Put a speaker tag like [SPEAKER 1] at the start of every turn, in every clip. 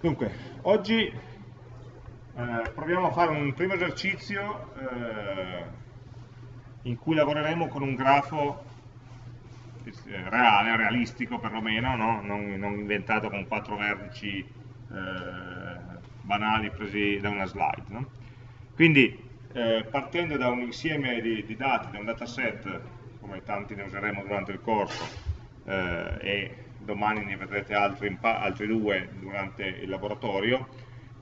[SPEAKER 1] Dunque, oggi eh, proviamo a fare un primo esercizio eh, in cui lavoreremo con un grafo eh, reale, realistico perlomeno, no? non, non, inventato con quattro vertici eh, banali presi da una slide. No? Quindi, eh, partendo da un insieme di, di, dati, da un dataset, come tanti ne useremo durante il corso, eh, e domani ne vedrete altri, altri due durante il laboratorio,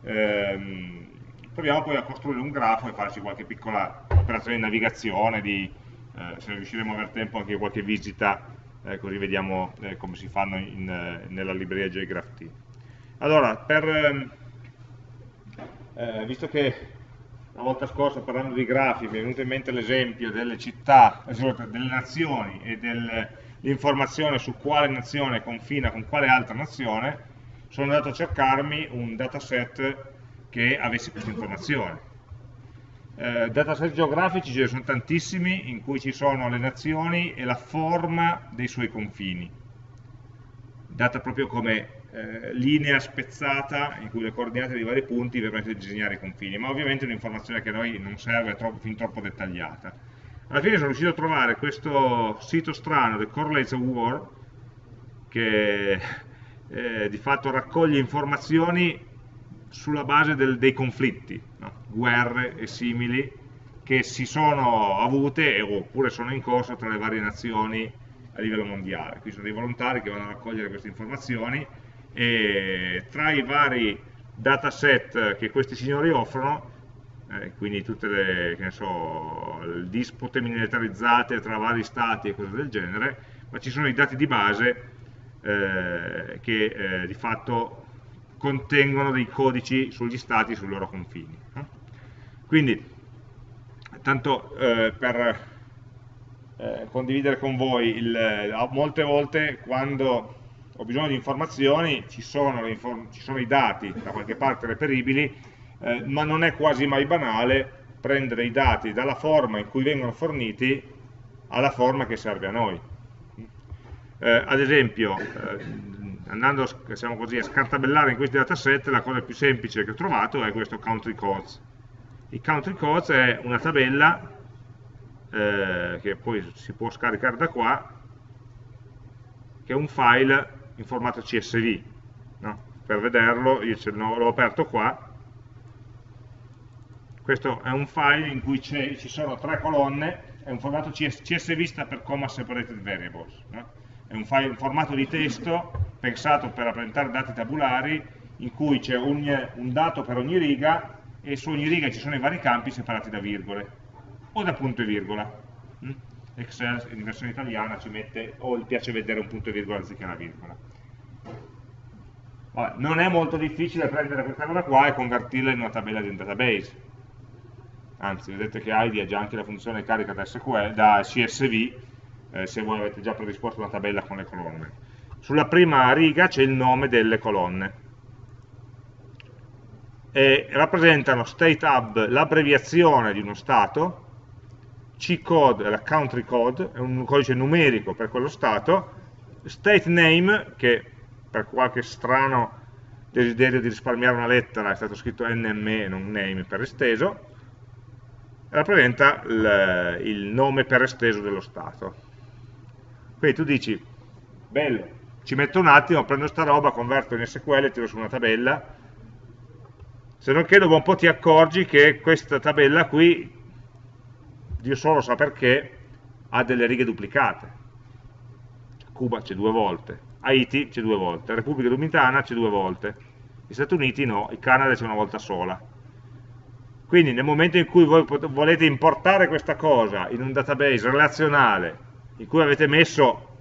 [SPEAKER 1] ehm, proviamo poi a costruire un grafo e farci qualche piccola operazione di navigazione, di, eh, se riusciremo a avere tempo anche qualche visita, eh, così vediamo eh, come si fanno in, eh, nella libreria JGraphT. Allora, per, ehm, eh, visto che la volta scorsa parlando di grafi mi è venuto in mente l'esempio delle città, delle nazioni e del l'informazione su quale nazione confina con quale altra nazione, sono andato a cercarmi un dataset che avesse questa informazione. Eh, dataset geografici ce ne sono tantissimi in cui ci sono le nazioni e la forma dei suoi confini, data proprio come eh, linea spezzata in cui le coordinate dei vari punti permettono di disegnare i confini, ma ovviamente è un'informazione che a noi non serve, troppo, fin troppo dettagliata alla fine sono riuscito a trovare questo sito strano, The Correlates of War, che eh, di fatto raccoglie informazioni sulla base del, dei conflitti, no? guerre e simili, che si sono avute oppure sono in corso tra le varie nazioni a livello mondiale. Qui sono dei volontari che vanno a raccogliere queste informazioni e tra i vari dataset che questi signori offrono eh, quindi tutte le so, dispute militarizzate tra vari stati e cose del genere, ma ci sono i dati di base eh, che eh, di fatto contengono dei codici sugli stati e sui loro confini. Quindi, tanto eh, per eh, condividere con voi, il, molte volte quando ho bisogno di informazioni ci sono, ci sono i dati da qualche parte reperibili eh, ma non è quasi mai banale prendere i dati dalla forma in cui vengono forniti alla forma che serve a noi. Eh, ad esempio, eh, andando diciamo così, a scartabellare in questi dataset, la cosa più semplice che ho trovato è questo country codes. Il country codes è una tabella eh, che poi si può scaricare da qua, che è un file in formato CSV. No? Per vederlo, io l'ho aperto qua, questo è un file in cui ci sono tre colonne, è un formato CS, CSV per Comma Separated Variables, no? è un, file, un formato di testo pensato per rappresentare dati tabulari in cui c'è un, dato per ogni riga e su ogni riga ci sono i vari campi separati da virgole o da punto e virgola. Mm? Excel in versione italiana ci mette o gli piace vedere un punto e virgola anziché una virgola. Vabbè, non è molto difficile prendere questa cosa qua e convertirla in una tabella di un database anzi vedete che ID ha già anche la funzione carica da, SQL, da CSV eh, se voi avete già predisposto una tabella con le colonne. Sulla prima riga c'è il nome delle colonne. E rappresentano state hub l'abbreviazione di uno stato C-code la country code è un codice numerico per quello stato state name che per qualche strano desiderio di risparmiare una lettera è stato scritto NME non name per esteso rappresenta il, il nome per esteso dello stato. Quindi tu dici, bello, ci metto un attimo, prendo sta roba, converto in SQL e tiro su una tabella, se non che dopo un po' ti accorgi che questa tabella qui, Dio solo sa perché, ha delle righe duplicate. Cuba c'è due volte, Haiti c'è due volte, Repubblica Dominicana c'è due volte, gli Stati Uniti no, il Canada c'è una volta sola. Quindi nel momento in cui voi volete importare questa cosa in un database relazionale in cui avete messo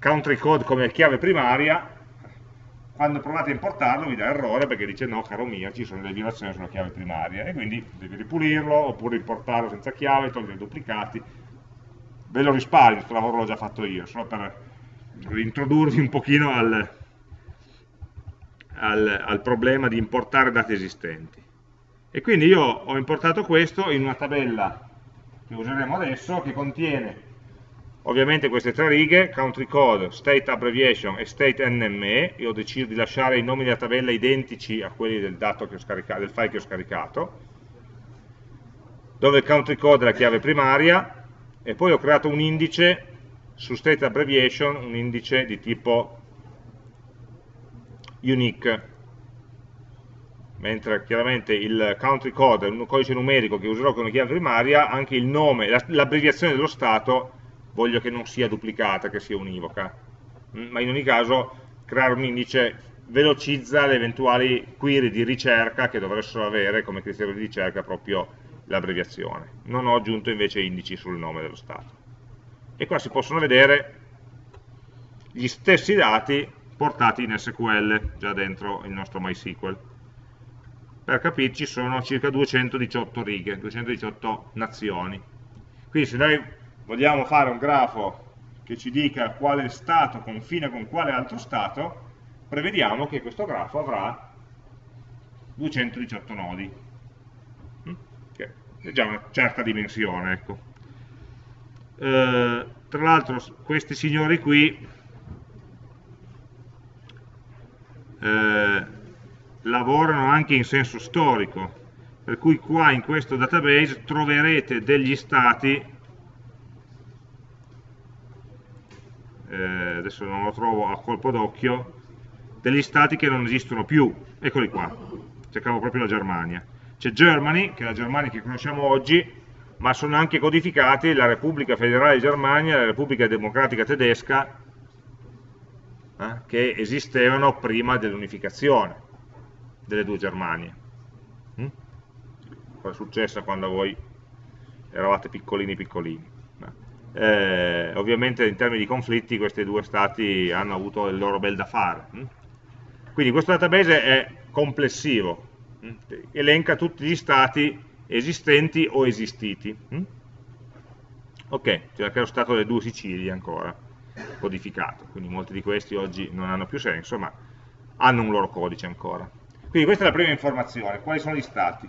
[SPEAKER 1] country code come chiave primaria, quando provate a importarlo vi dà errore perché dice no, caro mio, ci sono delle violazioni sulla chiave primaria e quindi devi ripulirlo oppure importarlo senza chiave, togliere i duplicati. Ve lo risparmio, questo lavoro l'ho già fatto io, solo per introdurvi un pochino al, al, al problema di importare dati esistenti. E quindi io ho importato questo in una tabella che useremo adesso, che contiene ovviamente queste tre righe, country code, state abbreviation e state NME, io ho deciso di lasciare i nomi della tabella identici a quelli del, del file che ho scaricato, dove il country code è la chiave primaria, e poi ho creato un indice su state abbreviation, un indice di tipo unique, mentre chiaramente il country code è un codice numerico che userò come chiave primaria, anche il nome, l'abbreviazione dello stato voglio che non sia duplicata, che sia univoca. Mm, ma in ogni caso creare un indice velocizza le eventuali query di ricerca che dovessero avere come criterio di ricerca proprio l'abbreviazione. Non ho aggiunto invece indici sul nome dello stato. E qua si possono vedere gli stessi dati portati in SQL, già dentro il nostro MySQL per capirci sono circa 218 righe, 218 nazioni. Quindi se noi vogliamo fare un grafo che ci dica quale stato confina con quale altro stato, prevediamo che questo grafo avrà 218 nodi, mm? che è già una certa dimensione. Ecco. Eh, tra l'altro questi signori qui eh, lavorano anche in senso storico, per cui qua in questo database troverete degli stati, eh, adesso non lo trovo a colpo d'occhio, degli stati che non esistono più, eccoli qua, cercavo proprio la Germania. C'è Germany, che è la Germania che conosciamo oggi, ma sono anche codificati la Repubblica Federale di Germania la Repubblica Democratica Tedesca, eh, che esistevano prima dell'unificazione delle due Germanie. Mm? Cosa è successo quando voi eravate piccolini piccolini? Eh, ovviamente in termini di conflitti questi due stati hanno avuto il loro bel da fare. Mm? Quindi questo database è complessivo, mm? elenca tutti gli stati esistenti o esistiti. Ok, c'è anche lo stato delle due Sicilie ancora, codificato, quindi molti di questi oggi non hanno più senso, ma hanno un loro codice ancora. Quindi questa è la prima informazione, quali sono gli stati.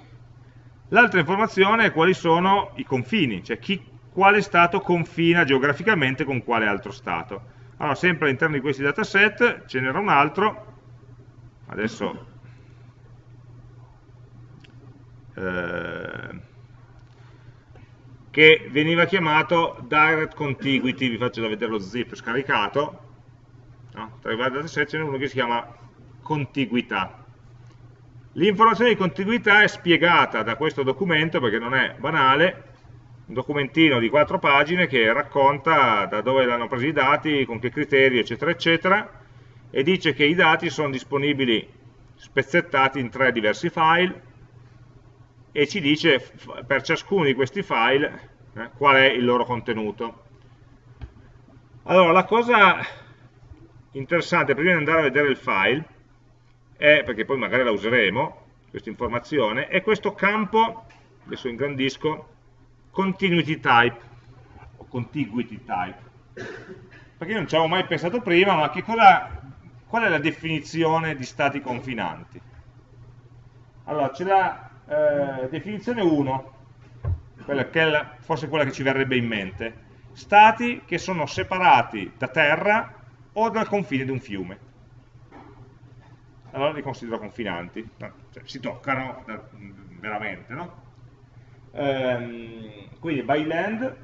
[SPEAKER 1] L'altra informazione è quali sono i confini, cioè chi, quale stato confina geograficamente con quale altro stato. Allora, sempre all'interno di questi dataset ce n'era un altro, adesso eh, che veniva chiamato direct contiguity, vi faccio vedere lo zip scaricato, no? tra i vari dataset ce n'è uno che si chiama contiguità. L'informazione di contiguità è spiegata da questo documento perché non è banale, un documentino di quattro pagine che racconta da dove hanno preso i dati, con che criteri, eccetera, eccetera, e dice che i dati sono disponibili spezzettati in tre diversi file e ci dice per ciascuno di questi file eh, qual è il loro contenuto. Allora, la cosa interessante, prima di andare a vedere il file, è, perché poi magari la useremo, questa informazione, è questo campo, adesso ingrandisco, continuity type, o contiguity type. Perché io non ci avevo mai pensato prima, ma cosa, qual è la definizione di stati confinanti? Allora, c'è la eh, definizione 1, quella che la, forse quella che ci verrebbe in mente, stati che sono separati da terra o dal confine di un fiume allora li considero confinanti, cioè, si toccano veramente, no? Ehm, quindi by land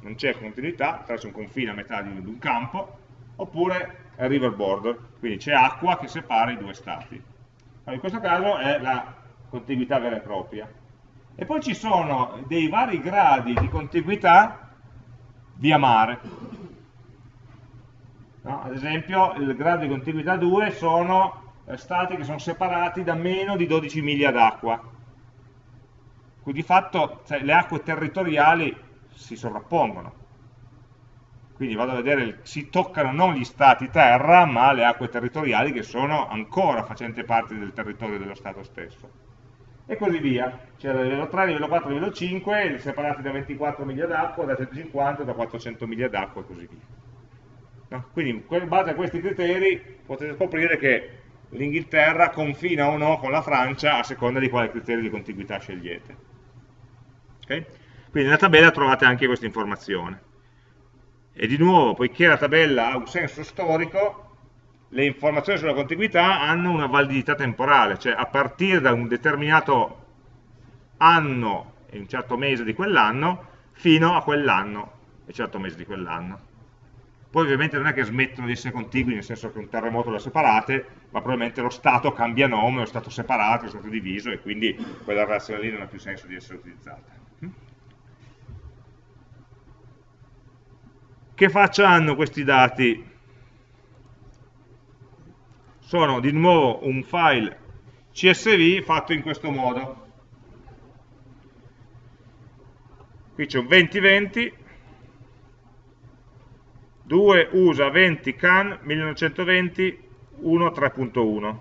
[SPEAKER 1] non c'è continuità, attraverso un confine a metà di, un campo, oppure river border, quindi c'è acqua che separa i due stati. Allora, in questo caso è la contiguità vera e propria. E poi ci sono dei vari gradi di contiguità via mare. No? Ad esempio, il grado di contiguità 2 sono eh, stati che sono separati da meno di 12 miglia d'acqua. Quindi di fatto cioè, le acque territoriali si sovrappongono. Quindi vado a vedere, si toccano non gli stati terra, ma le acque territoriali che sono ancora facenti parte del territorio dello Stato stesso. E così via. C'è il livello 3, livello 4, livello 5, separati da 24 miglia d'acqua, da 150, da 400 miglia d'acqua e così via. No? Quindi in base a questi criteri potete scoprire che l'Inghilterra confina o no con la Francia a seconda di quale criterio di contiguità scegliete. Okay? Quindi nella tabella trovate anche questa informazione. E di nuovo, poiché la tabella ha un senso storico, le informazioni sulla contiguità hanno una validità temporale, cioè a partire da un determinato anno e un certo mese di quell'anno fino a quell'anno e un certo mese di quell'anno. Poi ovviamente non è che smettono di essere contigui, nel senso che un terremoto le separate, ma probabilmente lo stato cambia nome, è stato separato, è stato diviso e quindi quella relazione lì non ha più senso di essere utilizzata. Che faccia hanno questi dati? Sono di nuovo un file CSV fatto in questo modo. Qui c'è un 2020 2 USA 20 CAN 1920 1 3.1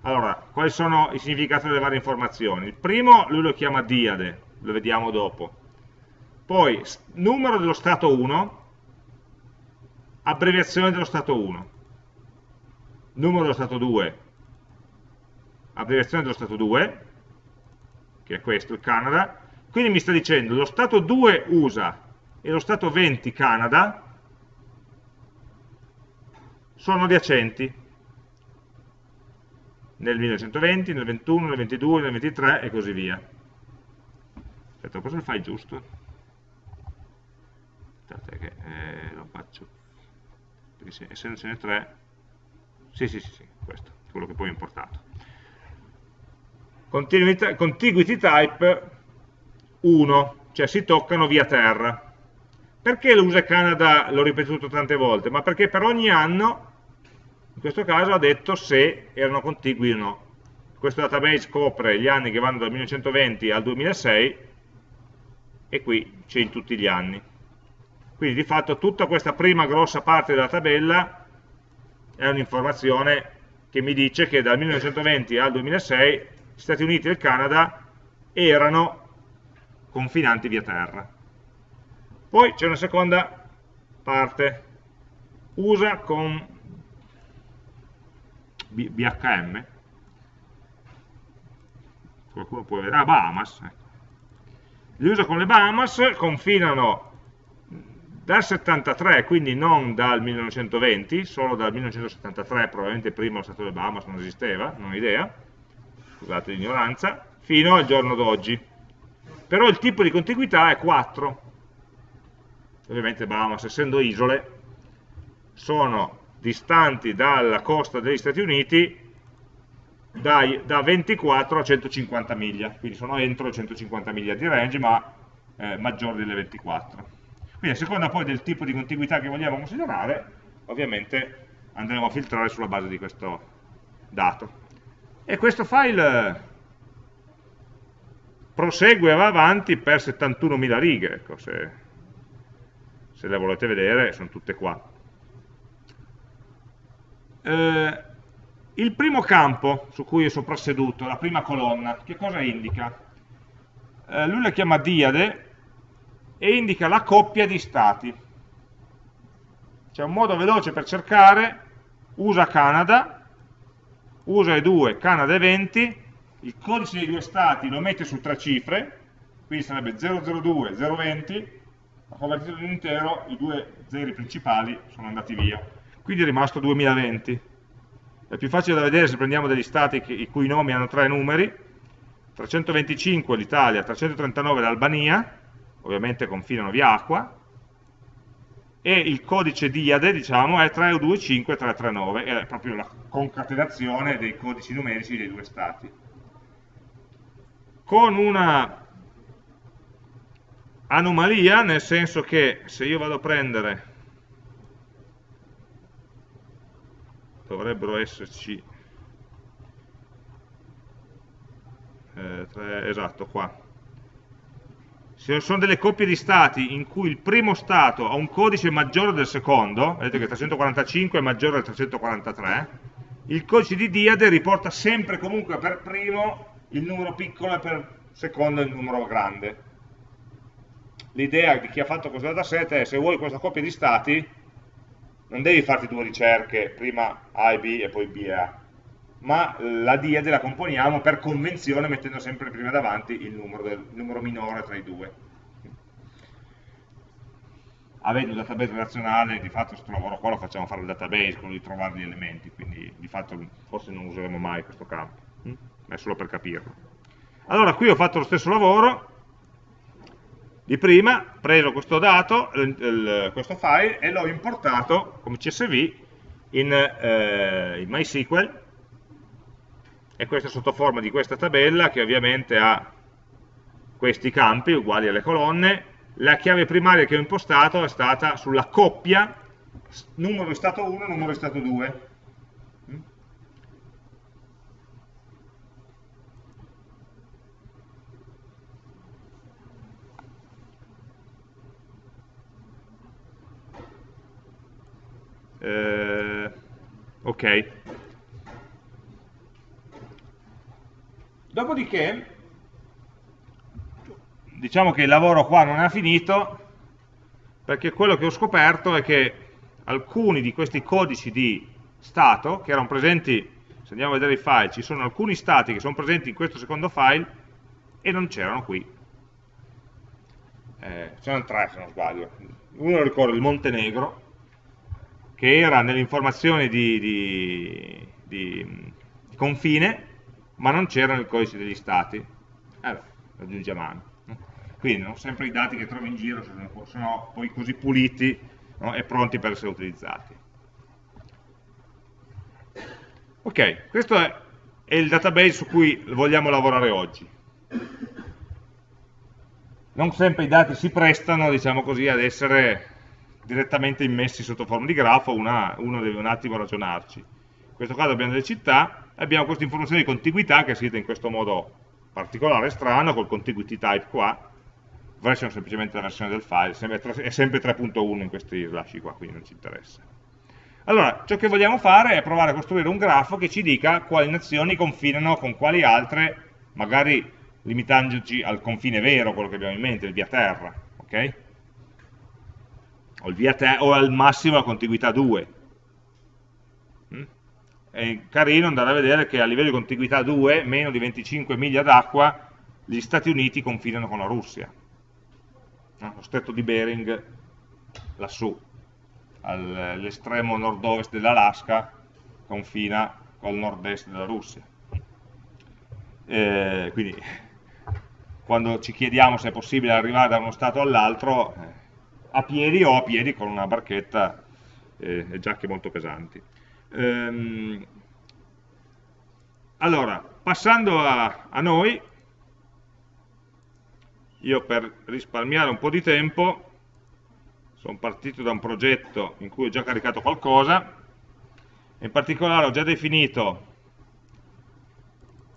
[SPEAKER 1] allora, quali sono i significati delle varie informazioni? Il primo lui lo chiama diade, lo vediamo dopo. Poi, numero dello stato 1, abbreviazione dello stato 1. Numero dello stato 2, abbreviazione dello stato 2, che è questo, il Canada. Quindi mi sta dicendo, lo stato 2 USA e lo Stato 20 Canada sono adiacenti nel 1920, nel 21, nel 22, nel 23 e così via. Aspetta, cosa fai giusto? Aspetta che eh, lo faccio, perché essendocene 3, sì sì sì, sì questo, quello che poi ho importato. Contiguity type 1, cioè si toccano via terra. Perché l'USA Canada l'ho ripetuto tante volte? Ma perché per ogni anno, in questo caso, ha detto se erano contigui o no. Questo database copre gli anni che vanno dal 1920 al 2006 e qui c'è in tutti gli anni. Quindi di fatto tutta questa prima grossa parte della tabella è un'informazione che mi dice che dal 1920 al 2006 gli Stati Uniti e il Canada erano confinanti via terra. Poi c'è una seconda parte, usa con BHM, qualcuno può vedere, ah Bahamas, ecco. li usa con le Bahamas, confinano dal 73, quindi non dal 1920, solo dal 1973, probabilmente prima lo Stato delle Bahamas non esisteva, non ho idea, scusate l'ignoranza, fino al giorno d'oggi. Però il tipo di contiguità è 4, ovviamente Bahamas essendo isole, sono distanti dalla costa degli Stati Uniti dai, da 24 a 150 miglia, quindi sono entro 150 miglia di range, ma eh, maggiori delle 24. Quindi a seconda poi del tipo di contiguità che vogliamo considerare, ovviamente andremo a filtrare sulla base di questo dato. E questo file prosegue e va avanti per 71.000 righe, ecco, se se le volete vedere sono tutte qua. Eh, il primo campo su cui è soprasseduto, la prima colonna, che cosa indica? Eh, lui la chiama diade e indica la coppia di stati. C'è un modo veloce per cercare, usa Canada, usa e 2, Canada e 20, il codice dei due stati lo mette su tre cifre, quindi sarebbe 002, 020, ho convertito in intero, i due zeri principali sono andati via. Quindi è rimasto 2020. È più facile da vedere se prendiamo degli stati che, i cui nomi hanno tre numeri, 325 l'Italia, 339 l'Albania, ovviamente confinano via acqua, e il codice diade diciamo, è 325339, è proprio la concatenazione dei codici numerici dei due stati. Con una anomalia nel senso che se io vado a prendere dovrebbero esserci eh, tre, esatto qua. Se sono delle coppie di stati in cui il primo stato ha un codice maggiore del secondo vedete che 345 è maggiore del 343 il codice di diade riporta sempre comunque per primo il numero piccolo e per secondo il numero grande l'idea di chi ha fatto questo dataset è se vuoi questa coppia di stati non devi farti due ricerche, prima A e B e poi B e A, ma la diade la componiamo per convenzione mettendo sempre prima davanti il numero, del, il numero minore tra i due. avendo un database relazionale, di fatto questo lavoro qua lo facciamo fare il database, quello di trovare gli elementi, quindi di fatto forse non useremo mai questo campo, hm? è solo per capirlo. Allora qui ho fatto lo stesso lavoro di prima, preso questo dato, questo file, e l'ho importato come CSV in, eh, in MySQL, e questa è sotto forma di questa tabella che ovviamente ha questi campi uguali alle colonne, la chiave primaria che ho impostato è stata sulla coppia. Numero di stato 1 numero di stato 2. Eh, ok. Dopodiché diciamo che il lavoro qua non è finito perché quello che ho scoperto è che alcuni di questi codici di stato che erano presenti, se andiamo a vedere i file, ci sono alcuni stati che sono presenti in questo secondo file e non c'erano qui. Eh, c'erano tre se non sbaglio. Uno ricordo il Montenegro, che era nelle informazioni di, di, di, confine, ma non c'era nel codice degli stati. Eh, lo aggiunge a mano. Quindi non sempre i dati che trovi in giro sono, sono poi così puliti no, e pronti per essere utilizzati. Ok, questo è, è il database su cui vogliamo lavorare oggi. Non sempre i dati si prestano, diciamo così, ad essere direttamente immessi sotto forma di grafo, una, uno deve un attimo ragionarci. In questo caso abbiamo delle città, abbiamo questa informazione di contiguità che è scritta in questo modo particolare, strano, col contiguity type qua, version semplicemente la versione del file, è sempre 3.1 in questi slash qua, quindi non ci interessa. Allora, ciò che vogliamo fare è provare a costruire un grafo che ci dica quali nazioni confinano con quali altre, magari limitandoci al confine vero, quello che abbiamo in mente, il via terra, ok? O, via o al massimo la contiguità 2. Mm? È carino andare a vedere che a livello di contiguità 2, meno di 25 miglia d'acqua, gli Stati Uniti confinano con la Russia no? lo stretto di Bering lassù, all'estremo nord-ovest dell'Alaska, confina col nord-est della Russia. Eh, quindi quando ci chiediamo se è possibile arrivare da uno stato all'altro, eh, a piedi o a piedi con una barchetta eh, e giacche molto pesanti. Ehm, allora, passando a, a noi, io per risparmiare un po' di tempo sono partito da un progetto in cui ho già caricato qualcosa in particolare ho già definito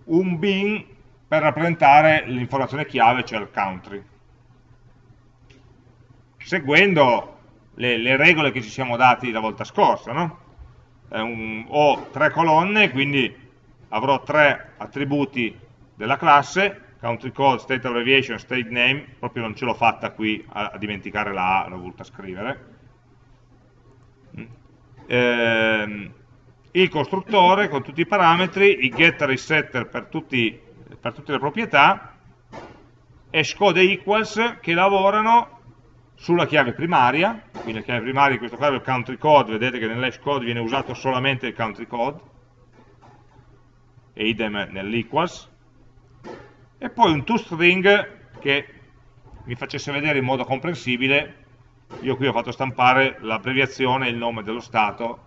[SPEAKER 1] un bin per rappresentare l'informazione chiave, cioè il country seguendo le, le, regole che ci siamo dati la volta scorsa no? un, ho tre colonne quindi avrò tre attributi della classe country code, state abbreviation, state name, proprio non ce l'ho fatta qui a, a, dimenticare la A, l'ho voluta scrivere. Ehm, il costruttore con tutti i parametri, i getter e i setter per, tutti, per tutte le proprietà, e equals che lavorano sulla chiave primaria, quindi la chiave primaria in questo caso è il country code, vedete che nell'hash code viene usato solamente il country code, e idem nell'equals, e poi un toString che mi facesse vedere in modo comprensibile, io qui ho fatto stampare l'abbreviazione e il nome dello stato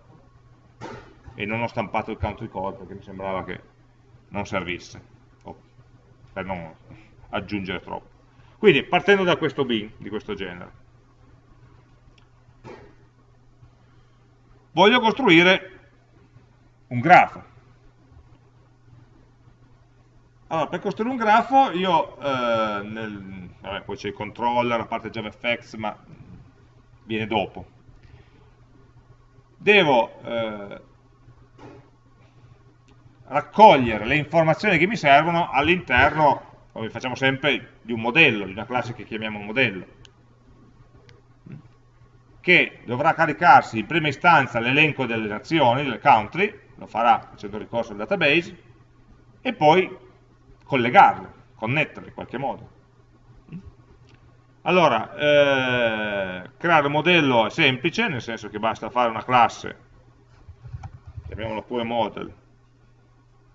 [SPEAKER 1] e non ho stampato il country code perché mi sembrava che non servisse, oh, per non aggiungere troppo. Quindi partendo da questo bin di questo genere. Voglio costruire un grafo. Allora, per costruire un grafo io, eh, nel, vabbè, poi c'è il controller, la parte JavaFX, ma viene dopo. Devo eh, raccogliere le informazioni che mi servono all'interno, come facciamo sempre, di un modello, di una classe che chiamiamo modello, che dovrà caricarsi in prima istanza l'elenco delle nazioni, delle country, lo farà facendo ricorso al database, e poi collegarle, connetterle in qualche modo. Allora, eh, creare un modello è semplice, nel senso che basta fare una classe, chiamiamola pure model,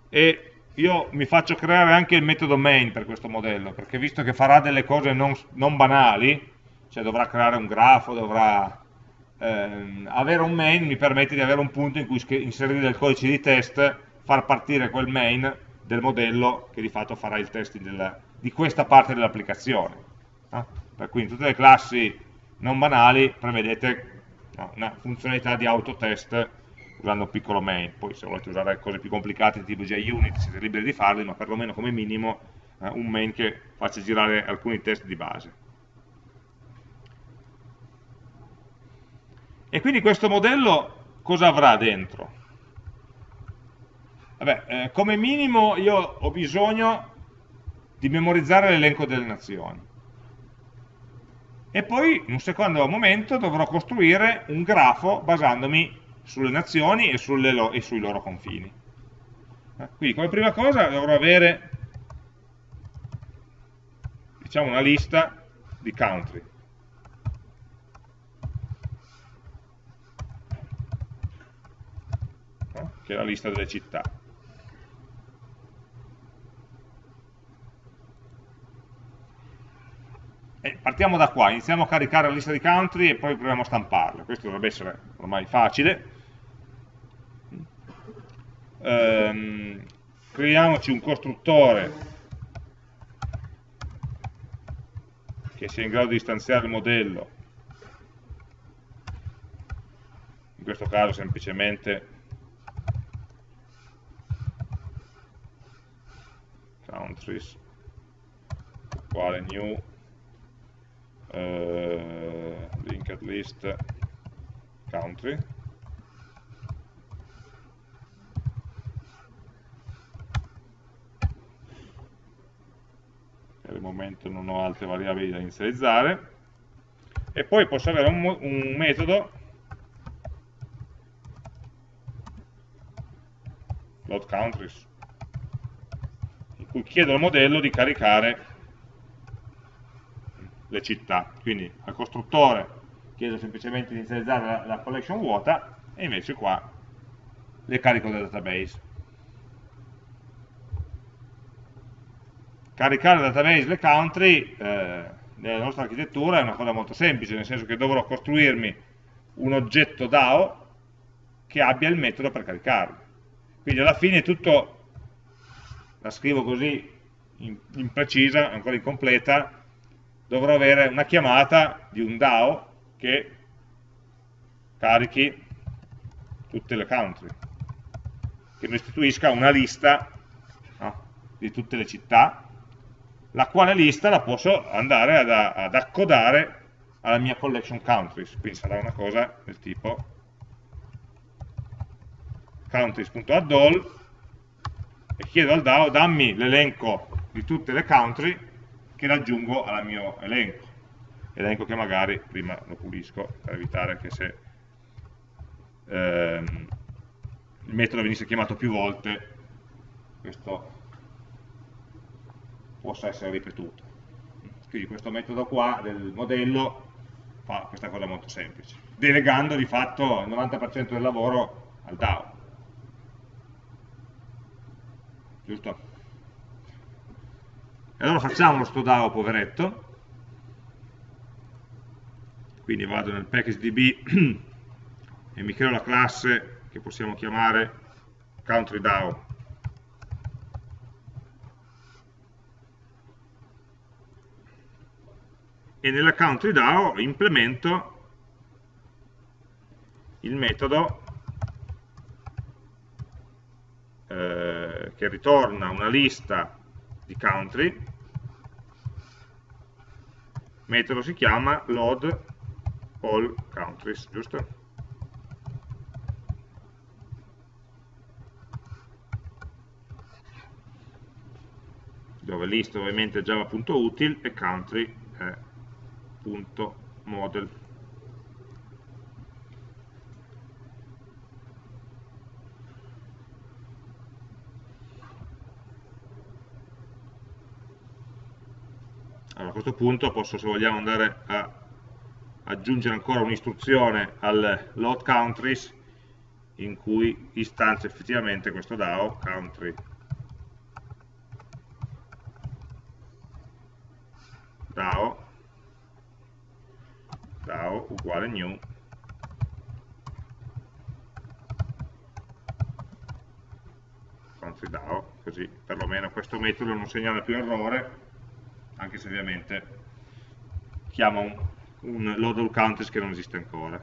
[SPEAKER 1] e io mi faccio creare anche il metodo main per questo modello, perché visto che farà delle cose non, non banali, cioè dovrà creare un grafo, dovrà ehm, avere un main mi permette di avere un punto in cui inserire del codice di test, far partire quel main del modello che di fatto farà il testing del, di questa parte dell'applicazione. No? Per cui in tutte le classi non banali prevedete no, una funzionalità di autotest usando un piccolo main, poi se volete usare cose più complicate tipo JUnit siete liberi di farli, ma perlomeno come minimo eh, un main che faccia girare alcuni test di base. E quindi questo modello cosa avrà dentro? Vabbè, eh, come minimo io ho bisogno di memorizzare l'elenco delle nazioni. E poi, in un secondo momento, dovrò costruire un grafo basandomi sulle nazioni e, lo e sui loro confini. Eh, quindi, come prima cosa, dovrò avere diciamo, una lista di country. Che è la lista delle città. E partiamo da qua, iniziamo a caricare la lista di country e poi proviamo a stamparla. Questo dovrebbe essere ormai facile. Ehm, creiamoci un costruttore che sia in grado di istanziare il modello in questo caso semplicemente countries. Uguale new? Uh, linked list country. Per il momento non ho altre variabili da inizializzare. E poi posso avere un, un metodo. Load countries chiedo al modello di caricare le città. Quindi al costruttore chiedo semplicemente di inizializzare la, la collection vuota e invece qua le carico dal database. Caricare dal database le country eh, nella nostra architettura è una cosa molto semplice, nel senso che dovrò costruirmi un oggetto DAO che abbia il metodo per caricarlo. Quindi alla fine tutto la scrivo così imprecisa, ancora incompleta, dovrò avere una chiamata di un DAO che carichi tutte le country, che mi istituisca una lista no, di tutte le città, la quale lista la posso andare ad, ad accodare alla mia collection countries, quindi sarà una cosa del tipo countries.addall e chiedo al DAO dammi l'elenco di tutte le country che raggiungo al mio elenco. Elenco che magari prima lo pulisco per evitare che se ehm, il metodo venisse chiamato più volte questo possa essere ripetuto. Quindi questo metodo qua del modello fa questa cosa molto semplice delegando di fatto il 90% del lavoro al DAO giusto? E allora facciamo sto DAO poveretto, quindi vado nel package.db e mi creo la classe che possiamo chiamare countryDAO. E nella countryDAO implemento il metodo eh, che ritorna una lista di country, metodo si chiama load all countries, giusto? dove list ovviamente java.util e country è .model allora a questo punto posso se vogliamo andare a aggiungere ancora un'istruzione al load countries in cui istanzia effettivamente questo DAO country. DAO. DAO uguale new. Country DAO così perlomeno questo metodo non segnala più errore anche se ovviamente chiama un, un load all countries che non esiste ancora.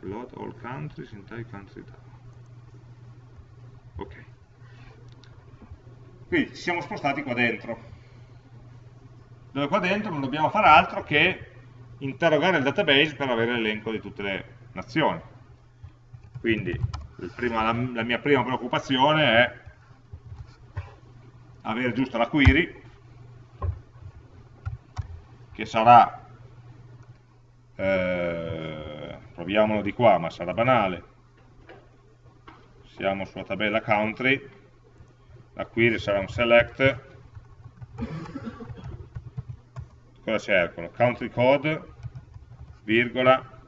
[SPEAKER 1] Load all countries in type country DAO ok. Quindi ci siamo spostati qua dentro. Dove qua dentro non dobbiamo fare altro che interrogare il database per avere l'elenco di tutte le nazioni. Quindi prima, la, la mia prima preoccupazione è avere giusto la query che sarà eh, proviamolo di qua ma sarà banale. Siamo sulla tabella country la query sarà un select. Cosa cercano? country code virgola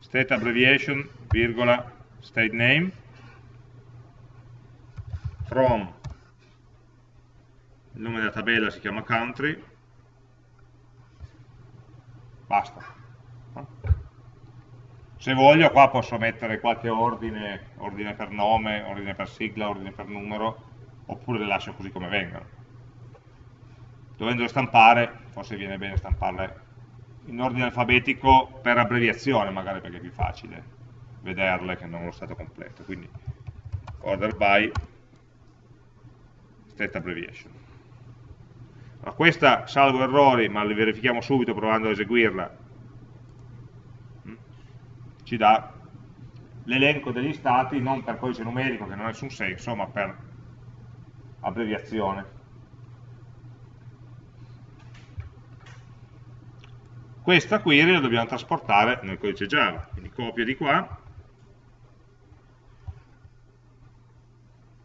[SPEAKER 1] state abbreviation virgola state name. From il nome della tabella si chiama country. Basta. Se voglio qua posso mettere qualche ordine ordine per nome, ordine per sigla, ordine per numero oppure le lascio così come vengono. Dovendole stampare forse viene bene stamparle in ordine alfabetico per abbreviazione magari perché è più facile vederle che non lo stato completo. Quindi order by state abbreviation allora, questa salvo errori ma li verifichiamo subito provando a eseguirla. Ci dà l'elenco degli stati non per codice numerico che non ha nessun senso ma per abbreviazione. Questa query la dobbiamo trasportare nel codice Java quindi copia di qua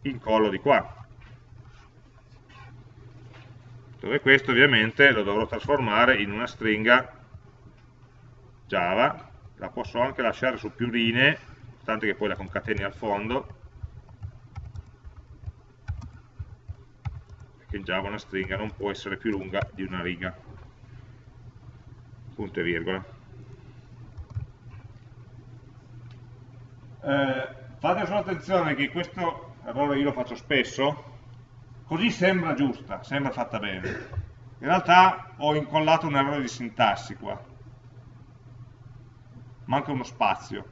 [SPEAKER 1] incollo di qua dove questo ovviamente lo dovrò trasformare in una stringa Java. La posso anche lasciare su più linee tanto che poi la concateni al fondo. Perché in Java una stringa non può essere più lunga di una riga. Punto e virgola. Eh, fate solo attenzione che questo errore io lo faccio spesso, così sembra giusta, sembra fatta bene. In realtà ho incollato un errore di sintassi qua. Manca uno spazio.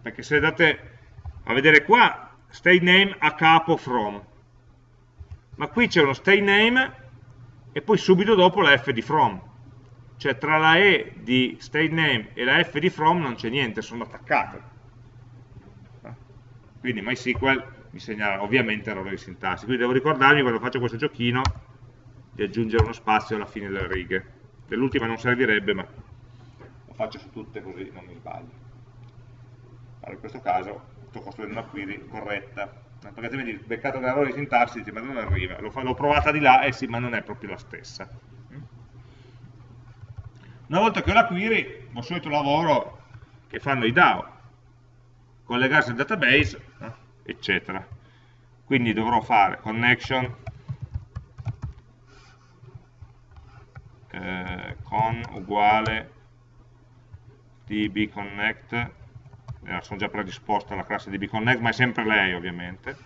[SPEAKER 1] Perché se andate a vedere qua, state name a capo from. Ma qui c'è uno state name e poi subito dopo la f di from. Cioè tra la e di state name e la f di from non c'è niente, sono attaccate quindi MySQL mi segnala ovviamente errore di sintassi, quindi devo ricordarmi quando faccio questo giochino di aggiungere uno spazio alla fine delle righe. Dell'ultima non servirebbe, ma lo faccio su tutte così non mi sbaglio. Allora, in questo caso sto costruendo una query corretta, perché altrimenti beccato un errore di sintassi dice ma non arriva, l'ho provata di là, eh sì, ma non è proprio la stessa. Una volta che ho la query, ho il solito lavoro che fanno i DAO, collegarsi al database, eccetera. Quindi dovrò fare connection eh, con uguale dbconnect, eh, sono già predisposto alla classe dbconnect, ma è sempre lei ovviamente,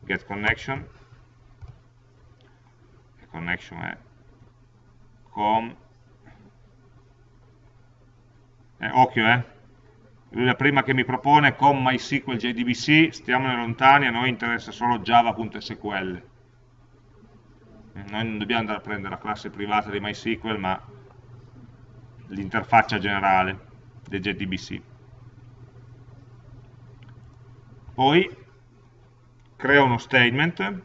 [SPEAKER 1] get connection, e connection è com, eh, occhio eh, la prima che mi propone con MySQL JDBC, stiamone lontani, a noi interessa solo java.sql. Noi non dobbiamo andare a prendere la classe privata di MySQL, ma l'interfaccia generale del JDBC. Poi creo uno statement.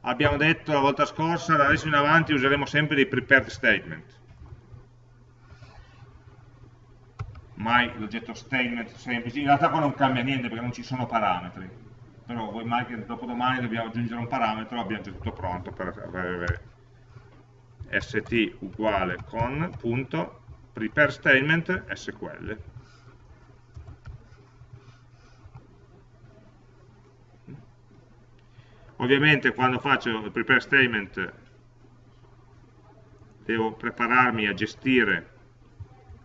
[SPEAKER 1] Abbiamo detto la volta scorsa, da adesso in avanti useremo sempre dei prepared statement
[SPEAKER 2] mai l'oggetto statement semplice, in realtà qua non cambia niente perché non ci sono parametri.
[SPEAKER 1] però vuoi mai che dopodomani dobbiamo aggiungere un parametro, abbiamo già tutto pronto per avere st uguale con punto prepare statement sql. Ovviamente quando faccio il prepare statement devo prepararmi a gestire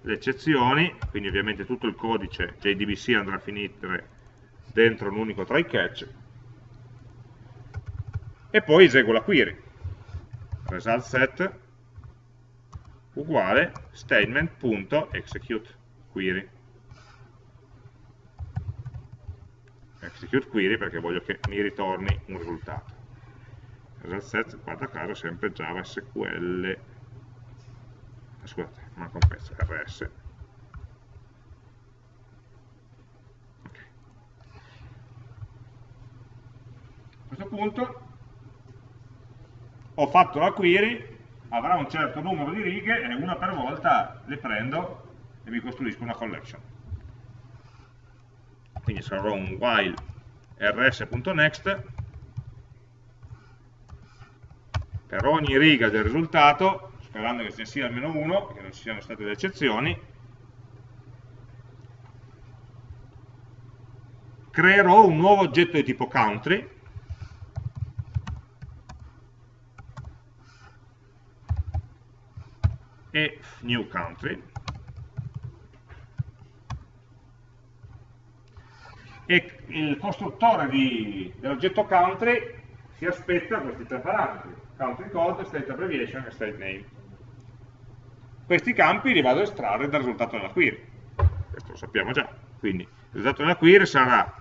[SPEAKER 1] le eccezioni, quindi ovviamente tutto il codice JDBC andrà a finire dentro un unico try catch, e poi eseguo la query. Result set uguale statement.execute query. Execute query perché voglio che mi ritorni un risultato. Result set, guarda caso, sempre Java SQL scusate, manca un pezzo, rs. Okay. A questo punto ho fatto la query, avrà un certo numero di righe e una per volta le prendo e mi costruisco una collection. Quindi sarò un while rs.next per ogni riga del risultato sperando che ce ne sia almeno uno, che non ci siano state delle eccezioni, creerò un nuovo oggetto di tipo country, e new country, e il costruttore dell'oggetto country si aspetta questi tre parametri, country code, state abbreviation e state name. Questi campi li vado a estrarre dal risultato della query. Questo lo sappiamo già. Quindi il risultato della query sarà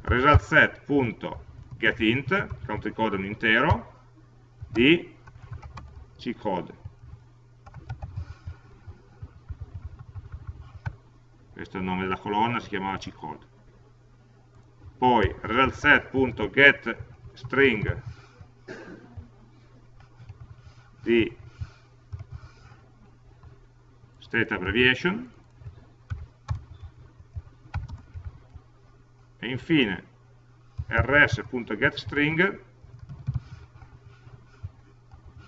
[SPEAKER 1] result set.getInt, country code un intero, di ccode. Questo è il nome della colonna, si chiamava ccode. Poi result set.getString di state abbreviation e infine rs.getString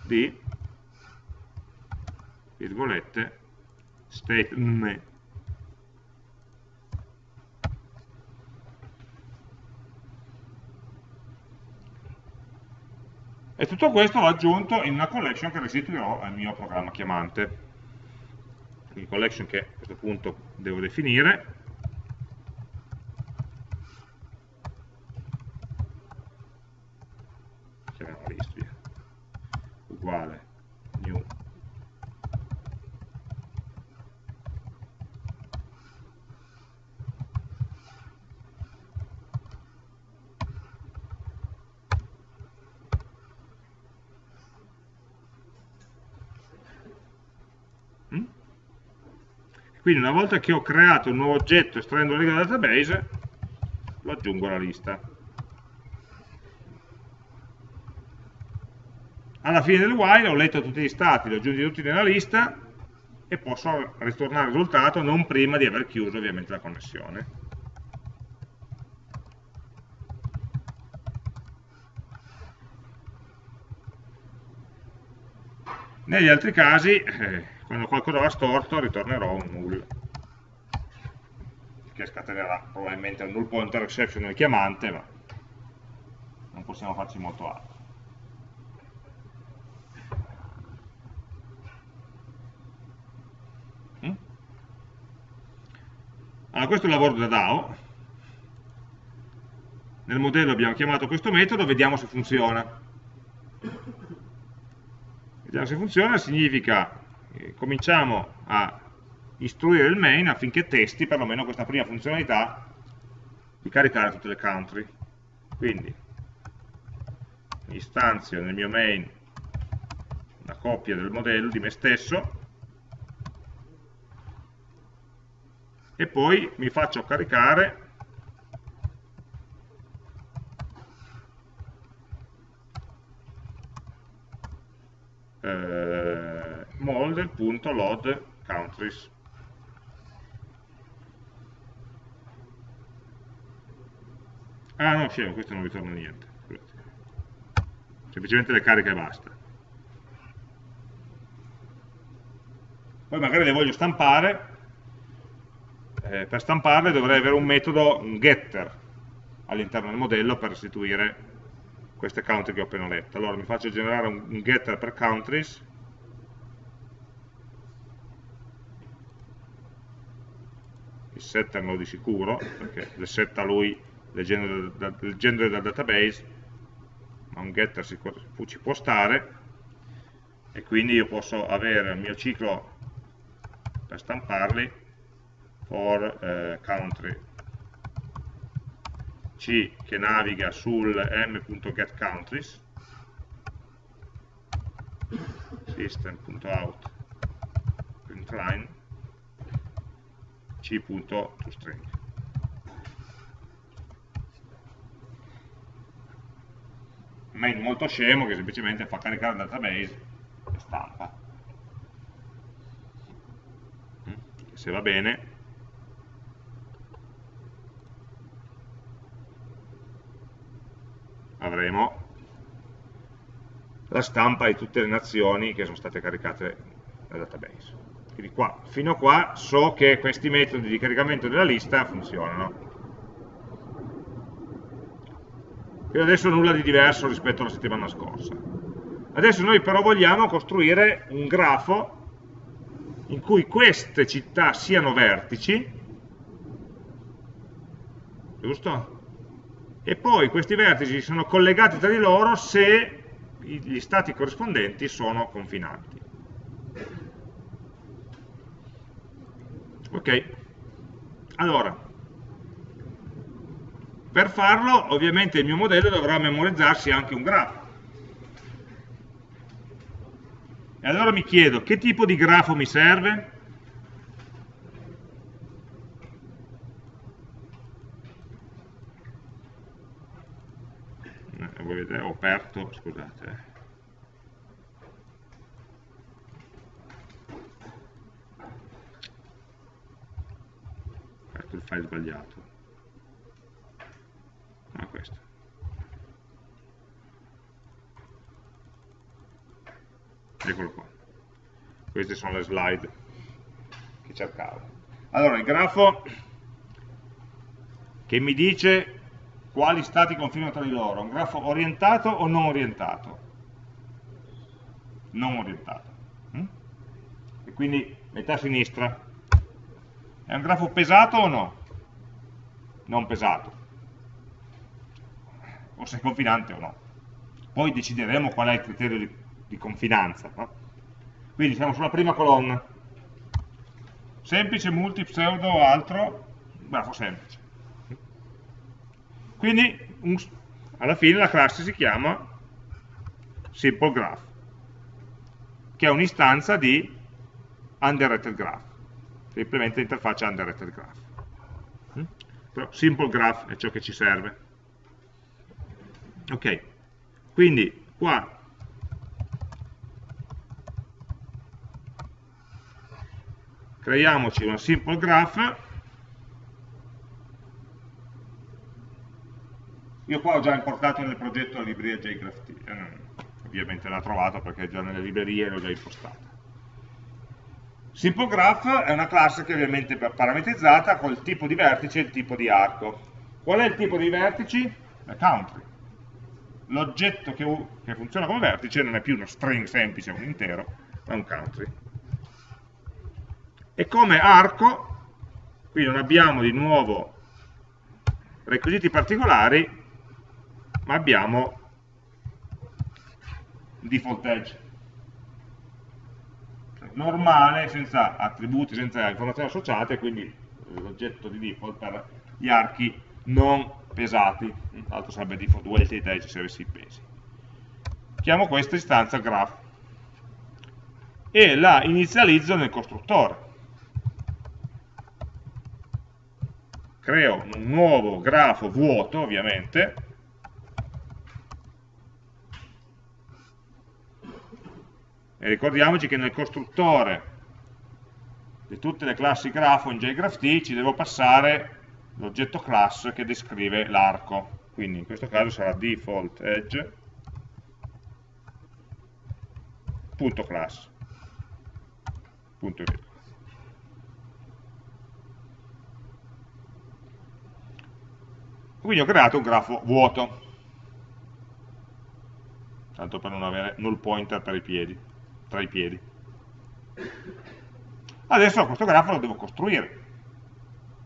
[SPEAKER 1] di virgolette state me E tutto questo l'ho aggiunto in una collection che restituirò al mio programma chiamante. Quindi collection che a questo punto devo definire. Chiamiamola list. Uguale new Quindi una volta che ho creato un nuovo oggetto estraendo le righe dal database, lo aggiungo alla lista. Alla fine del while ho letto tutti gli stati, li ho aggiunti tutti nella lista e posso ritornare il risultato non prima di aver chiuso ovviamente la connessione. Negli altri casi eh, quando qualcosa va storto ritornerò un null. Che scatenerà probabilmente un null pointer exception nel chiamante ma non possiamo farci molto altro. Mm? allora questo è il lavoro da DAO. Nel modello abbiamo chiamato questo metodo vediamo se funziona. Vediamo se funziona significa cominciamo a istruire il main affinché testi perlomeno questa prima funzionalità di caricare tutte le country. Quindi istanzio nel mio main una copia del modello di me stesso e poi mi faccio caricare eh, model.load countries Ah no, scemo, questo non ritorna niente. Semplicemente le cariche e basta. Poi magari le voglio stampare, eh, per stamparle dovrei avere un metodo, un getter, all'interno del modello per restituire queste country che ho appena letto. Allora mi faccio generare un getter per countries, setter lo di sicuro, perché le setta lui leggendo genere del database, ma un getter ci può stare, e quindi io posso avere il mio ciclo per stamparli for eh, country. C che naviga sul m.getCountries system.out printline c.toString main molto scemo che semplicemente fa caricare il database e stampa. Mm, se va bene. Avremo la stampa di tutte le nazioni che sono state caricate dal database. Quindi qua, fino a qua so che questi metodi di caricamento della lista funzionano. Quindi adesso nulla di diverso rispetto alla settimana scorsa. Adesso noi però vogliamo costruire un grafo in cui queste città siano vertici, giusto? e poi questi vertici sono collegati tra di loro se gli stati corrispondenti sono confinanti. Ok? Allora, per farlo ovviamente il mio modello dovrà memorizzarsi anche un grafo. E allora mi chiedo che tipo di grafo mi serve? vedete, ho aperto, scusate, aperto il file sbagliato, ah questo. Eccolo qua. Queste sono le slide che cercavo. Allora, il grafo che mi dice quali stati confinano tra di loro? Un grafo orientato o non orientato? Non orientato. Mm? E quindi metà sinistra. È un grafo pesato o no? Non pesato. O se è confinante o no. Poi decideremo qual è il criterio di, di confinanza. No? Quindi siamo sulla prima colonna. Semplice, multi, pseudo o altro? Grafo semplice. Quindi un, alla fine la classe si chiama simple graph, che è un'istanza di underrated graph, che implementa l'interfaccia underrated graph. Mm? Però simple graph è ciò che ci serve. Ok, quindi qua creiamoci una simple graph Io qua ho già importato nel progetto la libreria JGraphT, eh, ovviamente l'ha trovato perché è già nelle librerie e l'ho già impostata. Simple Graph è una classe che ovviamente è parametrizzata col tipo di vertice e il tipo di arco. Qual è il tipo di vertici? La country. L'oggetto che, che funziona come vertice non è più uno string semplice, un intero, ma un country. E come arco, qui non abbiamo di nuovo requisiti particolari, ma abbiamo default edge normale, senza attributi, senza informazioni associate, quindi l'oggetto di default per gli archi non pesati, l'altro sarebbe default weighted edge se avessi i pesi. Chiamo questa istanza graph e la inizializzo nel costruttore. Creo un nuovo grafo vuoto, ovviamente, e ricordiamoci che nel costruttore di tutte le classi grafo in JGraphT ci devo passare l'oggetto class che descrive l'arco. Quindi in questo caso sarà default edge punto class. Punto e quindi ho creato un grafo vuoto. Tanto per non avere null pointer per i piedi, tra i piedi. Adesso questo grafo lo devo costruire.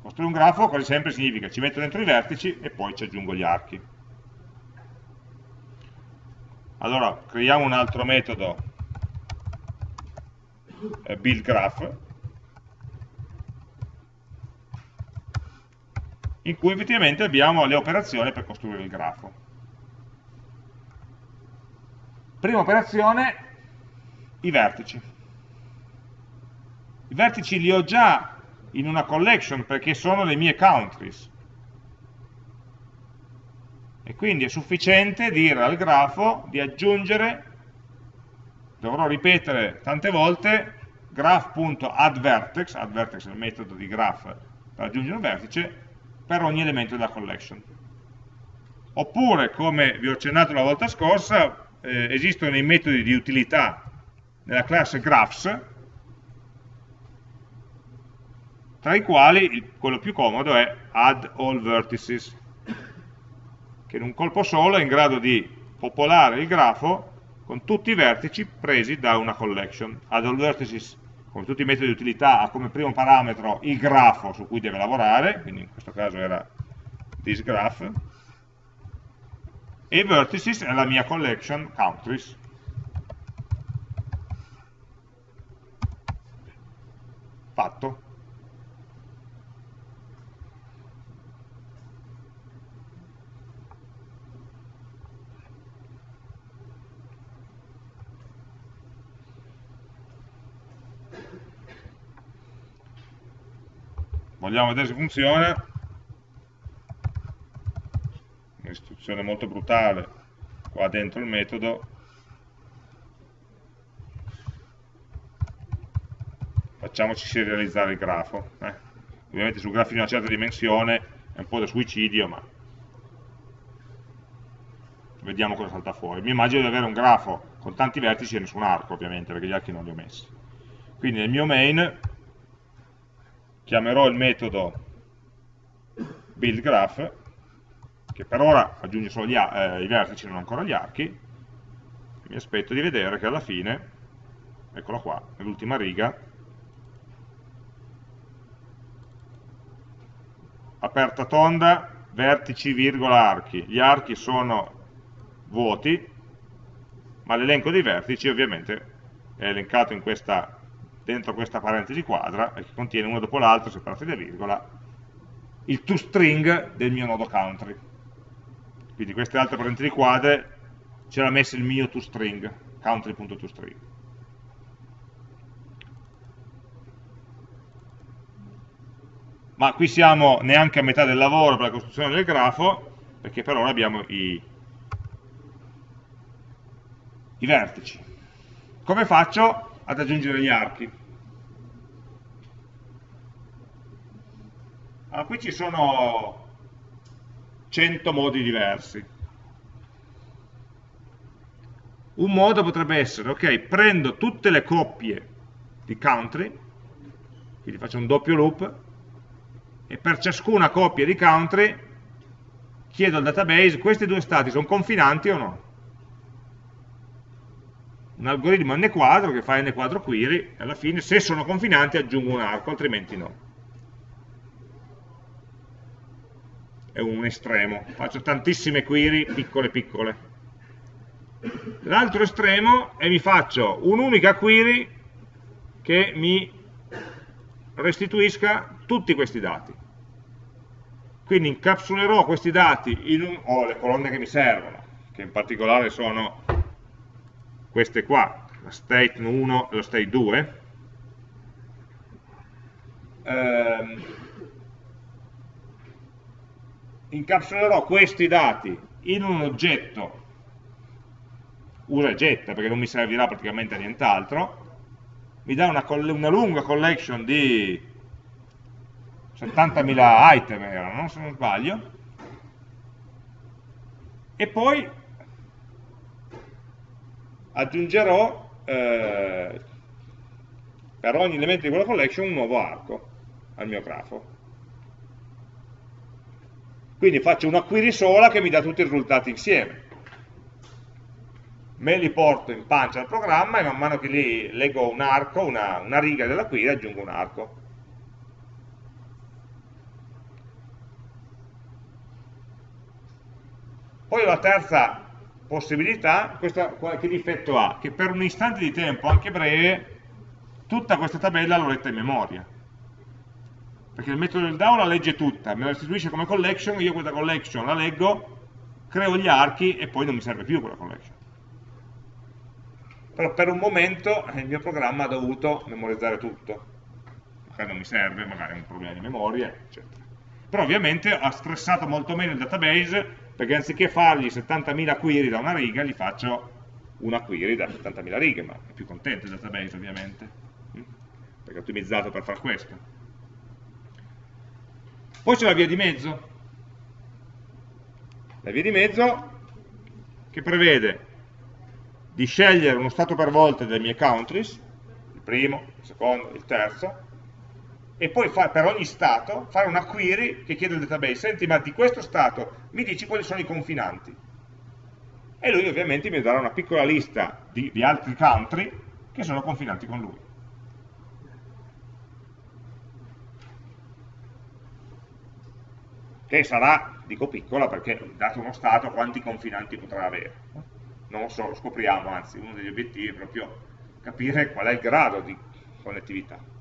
[SPEAKER 1] Costruire un grafo quasi sempre significa ci metto dentro i vertici e poi ci aggiungo gli archi. Allora creiamo un altro metodo eh, build graph in cui effettivamente abbiamo le operazioni per costruire il grafo. Prima operazione i vertici. I vertici li ho già in una collection perché sono le mie countries. E quindi è sufficiente dire al grafo di aggiungere dovrò ripetere tante volte graph.addVertex addVertex è il metodo di graph per aggiungere un vertice per ogni elemento della collection. Oppure come vi ho accennato la volta scorsa eh, esistono i metodi di utilità nella classe graphs tra i quali quello più comodo è add all vertices, che in un colpo solo è in grado di popolare il grafo con tutti i vertici presi da una collection. Add all vertices, come tutti i metodi di utilità, ha come primo parametro il grafo su cui deve lavorare, quindi in questo caso era this graph, e vertices è la mia collection countries. Fatto. vogliamo vedere se funziona un'istruzione molto brutale qua dentro il metodo facciamoci serializzare il grafo eh. ovviamente su grafi di una certa dimensione è un po' da suicidio ma vediamo cosa salta fuori. Mi immagino di avere un grafo con tanti vertici e nessun arco ovviamente perché gli archi non li ho messi. Quindi nel mio main chiamerò il metodo buildGraph, che per ora aggiunge solo eh, i vertici, non ancora gli archi, mi aspetto di vedere che alla fine, eccolo qua, nell'ultima riga, aperta tonda, vertici, virgola, archi. Gli archi sono vuoti, ma l'elenco dei vertici ovviamente è elencato questa dentro questa parentesi quadra e che contiene uno dopo l'altro, separati da virgola, il toString del mio nodo country. Quindi queste altre parentesi quadre c'era messo il mio toString, country.toString. Ma qui siamo neanche a metà del lavoro per la costruzione del grafo, perché per ora abbiamo i, i vertici. Come faccio ad aggiungere gli archi? Allora, qui ci sono 100 modi diversi. Un modo potrebbe essere, ok, prendo tutte le coppie di country, quindi faccio un doppio loop, e per ciascuna coppia di country chiedo al database, questi due stati sono confinanti o no? Un algoritmo n quadro che fa n quadro query, alla fine se sono confinanti aggiungo un arco, altrimenti no. è un estremo, faccio tantissime query piccole piccole. L'altro estremo è mi faccio un'unica query che mi restituisca tutti questi dati. Quindi incapsulerò questi dati in un, o le colonne che mi servono, che in particolare sono queste qua, la state 1 e la state 2, ehm, incapsulerò questi dati in un oggetto usa e getta perché non mi servirà praticamente a nient'altro mi dà una, una, lunga collection di 70.000 item erano, se non sbaglio e poi aggiungerò eh, per ogni elemento di quella collection un nuovo arco al mio grafo. Quindi faccio una query sola che mi dà tutti i risultati insieme. Me li porto in pancia al programma e man mano che li leggo un arco, una, una riga della query, aggiungo un arco. Poi la terza possibilità, questa che difetto ha? Che per un istante di tempo, anche breve, tutta questa tabella l'ho letta in memoria perché il metodo del DAO la legge tutta, me la restituisce come collection, io questa collection la leggo, creo gli archi e poi non mi serve più quella collection. Però per un momento il mio programma ha dovuto memorizzare tutto, magari non mi serve, magari è un problema di memoria, eccetera. Però ovviamente ha stressato molto meno il database, perché anziché fargli 70.000 query da una riga, gli faccio una query da 70.000 righe, ma è più contento il database ovviamente, perché è ottimizzato per far questo. Poi c'è la via di mezzo. La via di mezzo che prevede di scegliere uno stato per volta delle mie countries, il primo, il secondo, il terzo, e poi fa, per ogni stato fare una query che chiede al database, senti ma di questo stato mi dici quali sono i confinanti. E lui ovviamente mi darà una piccola lista di, di altri country che sono confinanti con lui. che sarà, dico piccola perché dato uno stato quanti confinanti potrà avere. Non lo so, lo scopriamo, anzi uno degli obiettivi è proprio capire qual è il grado di connettività.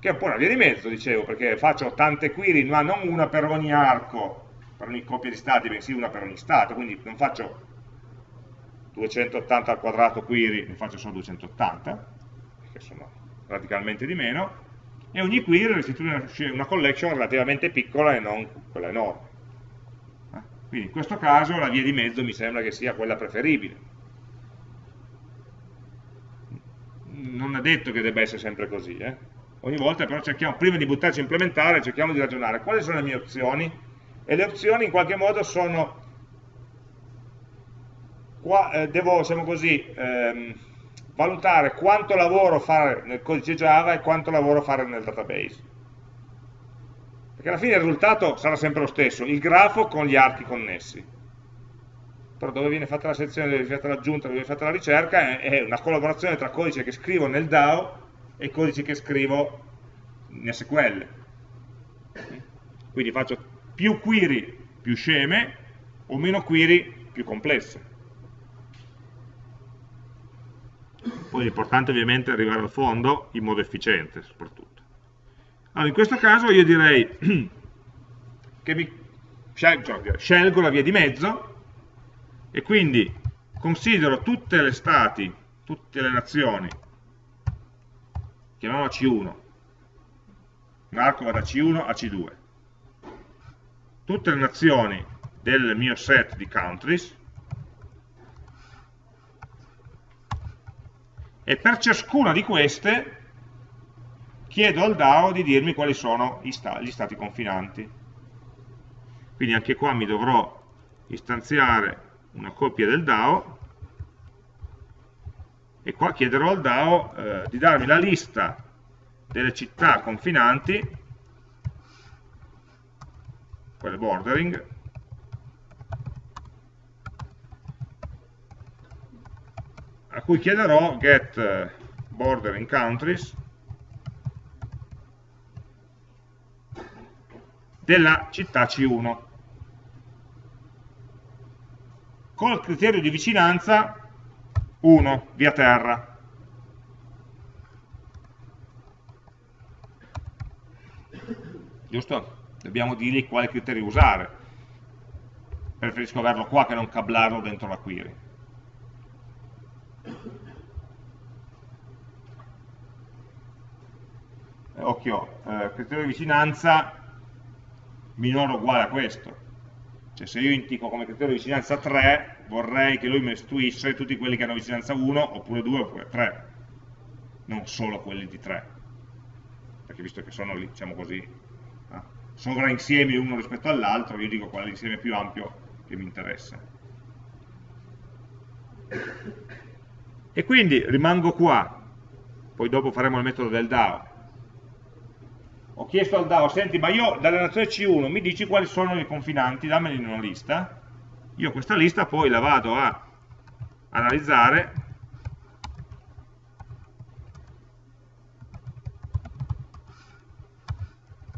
[SPEAKER 1] Che è un po' una via di mezzo, dicevo, perché faccio tante query, ma non una per ogni arco, per ogni coppia di stati, bensì una per ogni stato, quindi non faccio 280 al quadrato query, ne faccio solo 280, che sono radicalmente di meno, e ogni query restituisce una collection relativamente piccola e non quella enorme. Eh? Quindi in questo caso la via di mezzo mi sembra che sia quella preferibile. Non è detto che debba essere sempre così, eh? Ogni volta però cerchiamo, prima di buttarci a implementare, cerchiamo di ragionare quali sono le mie opzioni e le opzioni in qualche modo sono, qua, eh, devo, diciamo così, ehm, valutare quanto lavoro fare nel codice Java e quanto lavoro fare nel database. Perché alla fine il risultato sarà sempre lo stesso, il grafo con gli archi connessi. Però dove viene fatta la sezione, dove viene fatta l'aggiunta, dove viene fatta la ricerca, è una collaborazione tra codice che scrivo nel DAO e codice che scrivo in SQL. Quindi faccio più query più sceme o meno query più complesse. Poi l'importante ovviamente è arrivare al fondo in modo efficiente soprattutto. Allora, in questo caso io direi che mi cioè, scelgo la via di mezzo e quindi considero tutte le stati, tutte le nazioni, chiamiamola C1, un arco va da C1 a C2, tutte le nazioni del mio set di countries, e per ciascuna di queste chiedo al DAO di dirmi quali sono gli, stati confinanti. Quindi anche qua mi dovrò istanziare una copia del DAO e qua chiederò al DAO eh, di darmi la lista delle città confinanti, quelle bordering, a cui chiederò get eh, border in countries. Della città C1 col criterio di vicinanza 1 via terra giusto? dobbiamo dirgli quale criterio usare preferisco averlo qua che non cablarlo dentro la query eh, occhio, eh, criterio di vicinanza minore o uguale a questo. Cioè se io indico come criterio di vicinanza 3, vorrei che lui mi restituisse tutti quelli che hanno vicinanza 1, oppure 2, oppure 3. Non solo quelli di 3. Perché visto che sono lì, diciamo così, eh, sovrainsiemi uno rispetto all'altro, io dico qual è l'insieme più ampio che mi interessa. E quindi rimango qua, poi dopo faremo il metodo del DAO. Ho chiesto al DAO, senti, ma io dalla nazione C1 mi dici quali sono i confinanti, dammeli in una lista. Io questa lista poi la vado a analizzare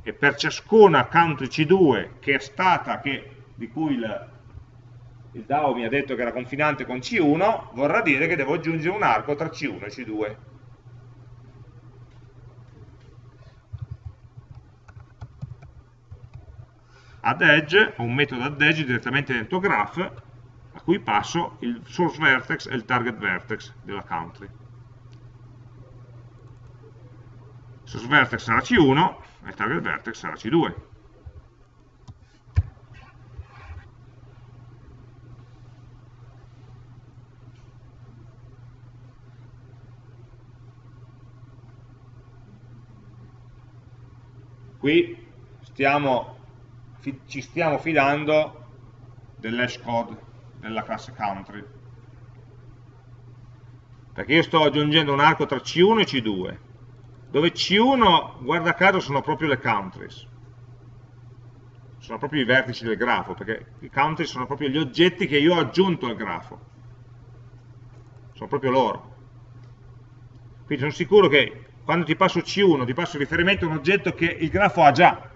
[SPEAKER 1] e per ciascuna country C2 che è stata, che, di cui il, il DAO mi ha detto che era confinante con C1, vorrà dire che devo aggiungere un arco tra C1 e C2. Add edge, ho un metodo add edge direttamente dentro graph, a cui passo il source vertex e il target vertex della country. Il source vertex sarà C1 e il target vertex sarà C2. Qui stiamo, ci stiamo fidando dell'hash code della classe country perché io sto aggiungendo un arco tra C1 e C2 dove C1, guarda caso, sono proprio le countries, sono proprio i vertici del grafo, perché i countries sono proprio gli oggetti che io ho aggiunto al grafo, sono proprio loro. Quindi sono sicuro che quando ti passo C1 ti passo riferimento a un oggetto che il grafo ha già.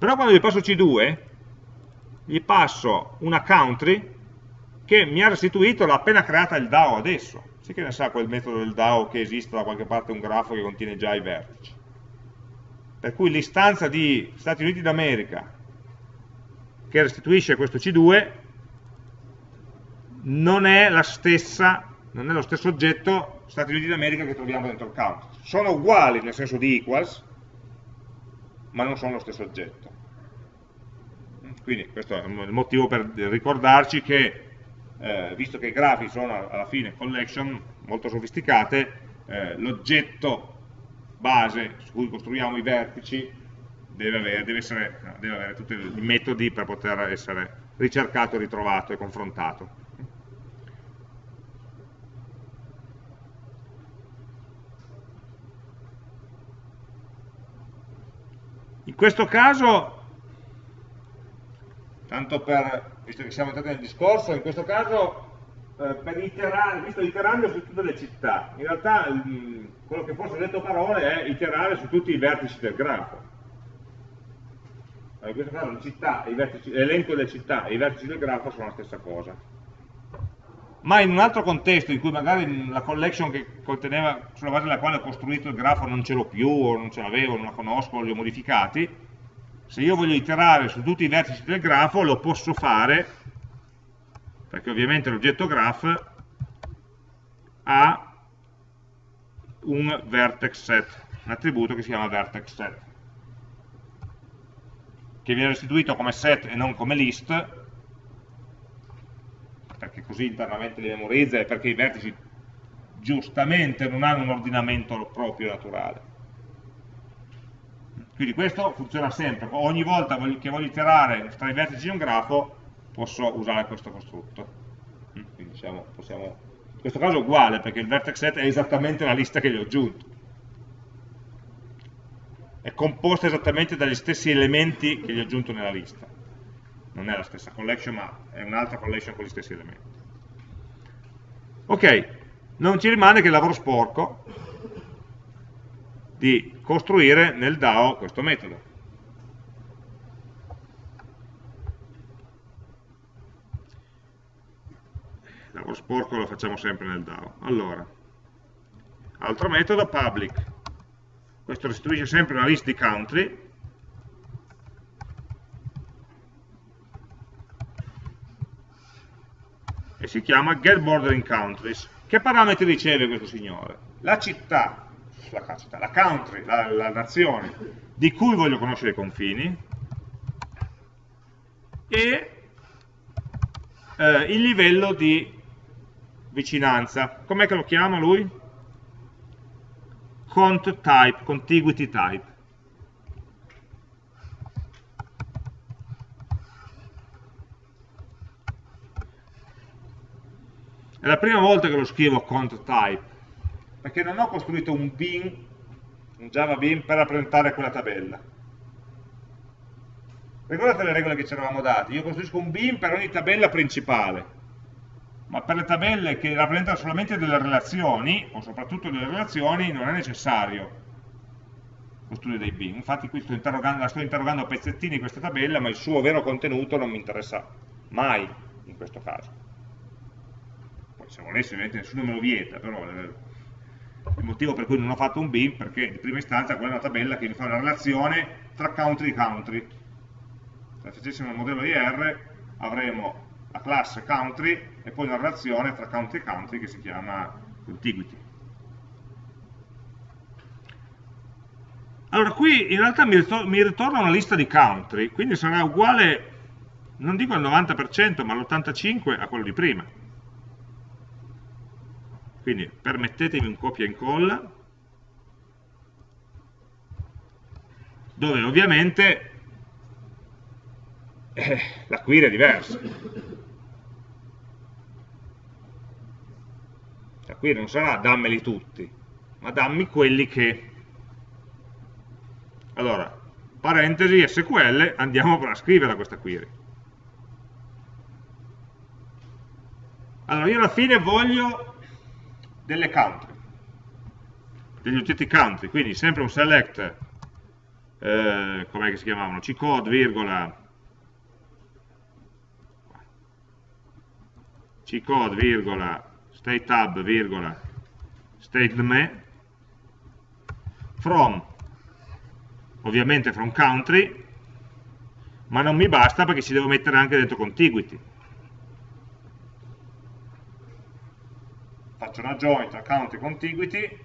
[SPEAKER 1] Però quando gli passo C2, gli passo una country che mi ha restituito l'ha appena creata il DAO adesso. Sì che ne sa quel metodo del DAO che esiste da qualche parte un grafo che contiene già i vertici. Per cui l'istanza di Stati Uniti d'America che restituisce questo C2 non è stessa, non è lo stesso oggetto Stati Uniti d'America che troviamo dentro il count. Sono uguali nel senso di equals, ma non sono lo stesso oggetto. Quindi questo è il motivo per ricordarci che eh, visto che i grafi sono alla fine collection molto sofisticate, eh, l'oggetto base su cui costruiamo i vertici deve avere, deve, essere, deve avere tutti i metodi per poter essere ricercato, ritrovato e confrontato. In questo caso tanto per, visto che siamo entrati nel discorso, in questo caso eh, per iterare, visto iterando su tutte le città, in realtà mh, quello che forse ho detto parole è iterare su tutti i vertici del grafo. In questo caso l'elenco delle città e i vertici del grafo sono la stessa cosa. Ma in un altro contesto in cui magari la collection che conteneva, sulla base della quale ho costruito il grafo non ce l'ho più, o non ce l'avevo, non la conosco, li ho modificati, se io voglio iterare su tutti i vertici del grafo lo posso fare perché ovviamente l'oggetto graph ha un vertex set, un attributo che si chiama vertex set che viene restituito come set e non come list perché così internamente li memorizza e perché i vertici giustamente non hanno un ordinamento proprio naturale quindi questo funziona sempre, ogni volta che voglio iterare tra i vertici di un grafo posso usare questo costrutto. Mm, quindi diciamo, possiamo... in questo caso è uguale perché il vertex set è esattamente la lista che gli ho aggiunto. È composta esattamente dagli stessi elementi che gli ho aggiunto nella lista. Non è la stessa collection ma è un'altra collection con gli stessi elementi. Ok, non ci rimane che il lavoro sporco di costruire nel DAO questo metodo. Lavoro sporco lo facciamo sempre nel DAO. Allora, altro metodo, public. Questo restituisce sempre una list di country, e si chiama get bordering countries. Che parametri riceve questo signore? La città sulla città, la country, la, la nazione di cui voglio conoscere i confini e eh, il livello di vicinanza. Com'è che lo chiama lui? Cont type, contiguity type. È la prima volta che lo scrivo cont type, perché non ho costruito un bin, un Java bin per rappresentare quella tabella. Ricordate le regole che ci eravamo date? Io costruisco un bin per ogni tabella principale, ma per le tabelle che rappresentano solamente delle relazioni, o soprattutto delle relazioni, non è necessario costruire dei bin. Infatti qui sto la sto interrogando a pezzettini questa tabella, ma il suo vero contenuto non mi interessa mai in questo caso. Poi se volessi, ovviamente nessuno me lo vieta, però eh, il motivo per cui non ho fatto un bin, perché in prima istanza quella è una tabella che mi fa una relazione tra country e country. Se facessimo il modello IR avremo la classe country e poi una relazione tra country e country che si chiama contiguity. Allora, qui in realtà mi, ritorna una lista di country, quindi sarà uguale, non dico al 90%, ma all'85% a quello di prima. Quindi permettetemi un copia e incolla, dove ovviamente eh, la query è diversa. La query non sarà dammeli tutti, ma dammi quelli che allora, parentesi, SQL, andiamo a scrivere questa query. Allora, io alla fine voglio delle country, degli oggetti country, quindi sempre un select, eh, com'è che si chiamavano, ccode, virgola, ccode, virgola, state tab, virgola, state from ovviamente from country, ma non mi basta perché ci devo mettere anche dentro contiguity. Faccio una join tra country e contiguity,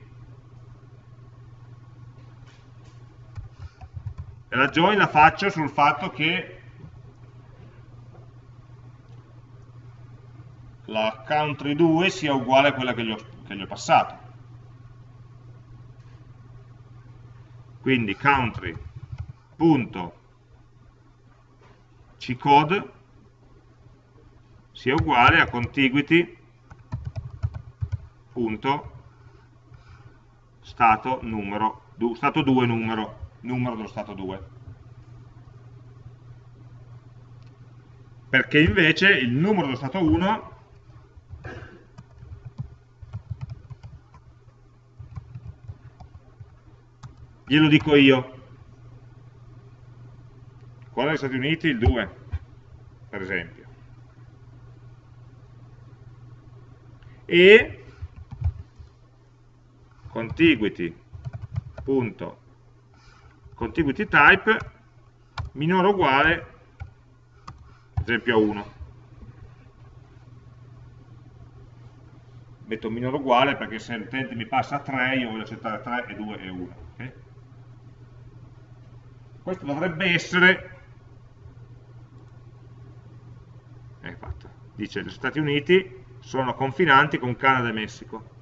[SPEAKER 1] e la join la faccio sul fatto che la country 2 sia uguale a quella che gli ho, che gli ho passato. quindi country punto ccode sia uguale a contiguity punto stato numero stato 2 numero numero dello stato 2 perché invece il numero dello stato 1 glielo dico io. Qua negli Stati Uniti il 2, per esempio. E contiguity punto contiguity type minore o uguale ad esempio a 1 metto minore o uguale perché se l'utente mi passa 3 io voglio accettare 3 e 2 e 1 okay? questo dovrebbe essere è fatto. dice gli Stati Uniti sono confinanti con Canada e Messico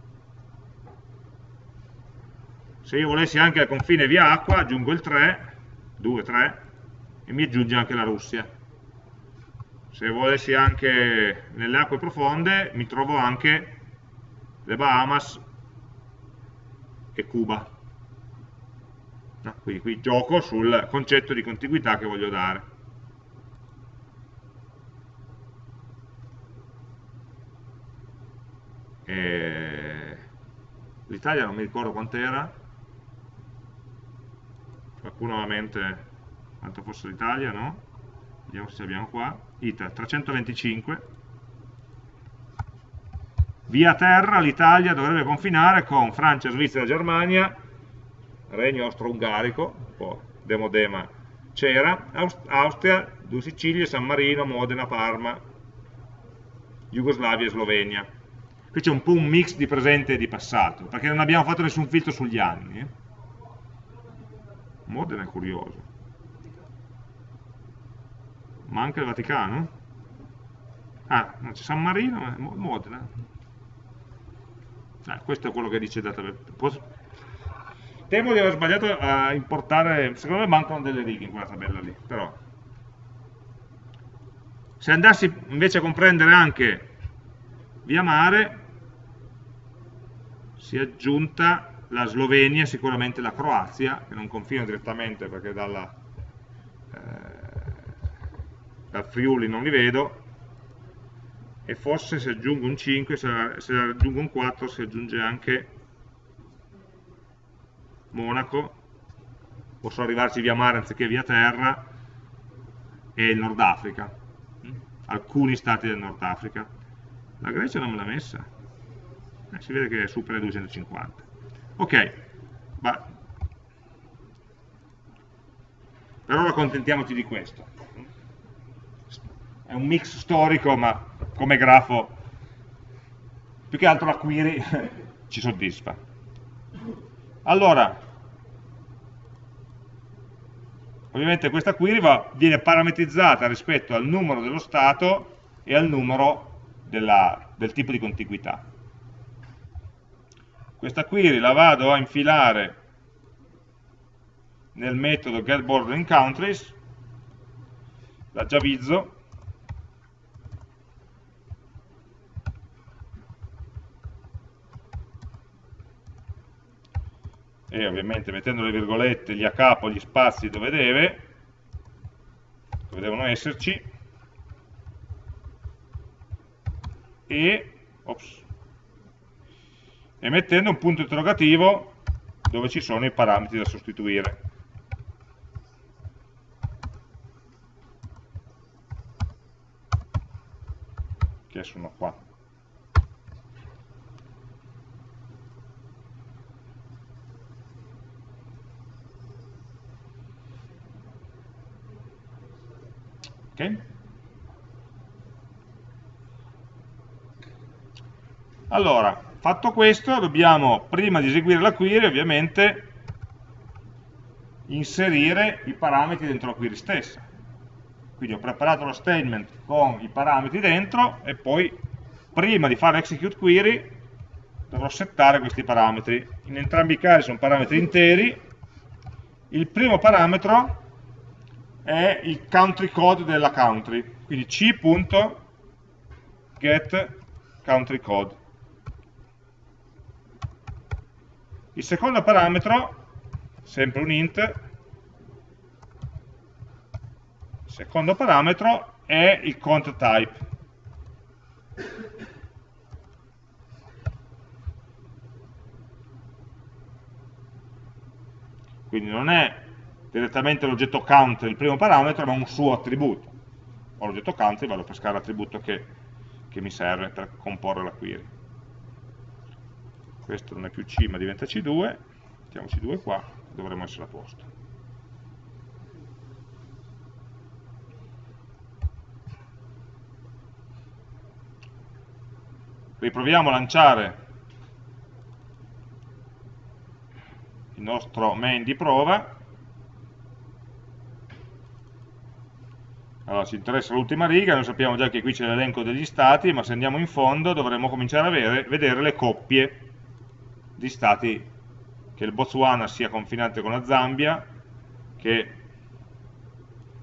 [SPEAKER 1] se io volessi anche al confine via acqua aggiungo il 3 2, 3 e mi aggiunge anche la Russia se volessi anche nelle acque profonde mi trovo anche le Bahamas e Cuba No? Quindi qui gioco sul concetto di contiguità che voglio dare. L'Italia non mi ricordo quant'era, qualcuno ha a mente quanto fosse l'Italia, no? Vediamo se abbiamo qua, ITA 325, via terra l'Italia dovrebbe confinare con Francia, Svizzera, Germania regno austro-ungarico, un po' demodema c'era, Austria, due Sicilie, San Marino, Modena, Parma, Jugoslavia e Slovenia. Qui c'è un po' un mix di presente e di passato, perché non abbiamo fatto nessun filtro sugli anni. Eh? Modena è curioso. Ma anche il Vaticano? Ah, non c'è San Marino, ma Modena. Ah, questo è quello che dice database. Temo di aver sbagliato a importare, secondo me mancano delle righe in quella tabella lì, però. Se andassi invece a comprendere anche via mare si è aggiunta la Slovenia, sicuramente la Croazia, che non confina direttamente perché dalla, eh, dal Friuli non li vedo, e forse se aggiungo un 5, se, se aggiungo un 4 si aggiunge anche Monaco, posso arrivarci via mare anziché via terra, e il Nord Africa, alcuni stati del Nord Africa. La Grecia non me l'ha messa, eh, si vede che supera i 250. Ok, ma per ora accontentiamoci di questo. È un mix storico, ma come grafo più che altro la query ci soddisfa. Allora, ovviamente questa query va, viene parametrizzata rispetto al numero dello stato e al numero della, del tipo di contiguità. Questa query la vado a infilare nel metodo getBorderingCountries, la giavizzo, e ovviamente mettendo le virgolette gli a capo gli spazi dove deve, dove devono esserci, e, ops, e mettendo un punto interrogativo dove ci sono i parametri da sostituire. Che sono qua. Ok? Allora, fatto questo, dobbiamo, prima di eseguire la query, ovviamente, inserire i parametri dentro la query stessa. Quindi ho preparato lo statement con i parametri dentro e poi, prima di fare execute query, dovrò settare questi parametri. In entrambi i casi sono parametri interi. Il primo parametro è il country code della country, quindi c.getCountryCode. Il secondo parametro, sempre un int, il secondo parametro è il count type. Quindi non è direttamente l'oggetto count il primo parametro, ma un suo attributo. Ho l'oggetto count e vado a pescare l'attributo che, che mi serve per comporre la query. Questo non è più C ma diventa C2, mettiamo C2 qua, dovremmo essere a posto. Riproviamo a lanciare il nostro main di prova. Allora, ci interessa l'ultima riga, noi sappiamo già che qui c'è l'elenco degli stati, ma se andiamo in fondo dovremo cominciare a vedere le coppie di stati, che il Botswana sia confinante con la Zambia, che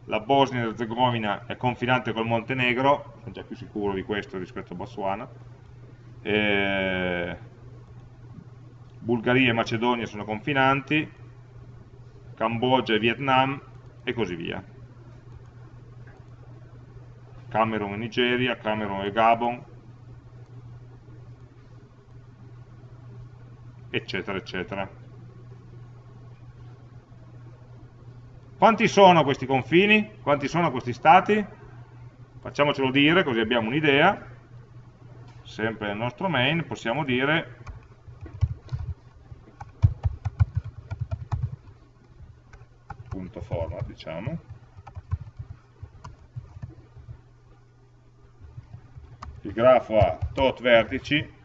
[SPEAKER 1] la Bosnia e Herzegovina è confinante col Montenegro, sono già più sicuro di questo rispetto a Botswana, e Bulgaria e Macedonia sono confinanti, Cambogia e Vietnam e così via. Camerun e Nigeria, Camerun e Gabon, eccetera, eccetera. Quanti sono questi confini? Quanti sono questi stati? Facciamocelo dire, così abbiamo un'idea. Sempre nel nostro main possiamo dire punto format, diciamo il grafo ha tot vertici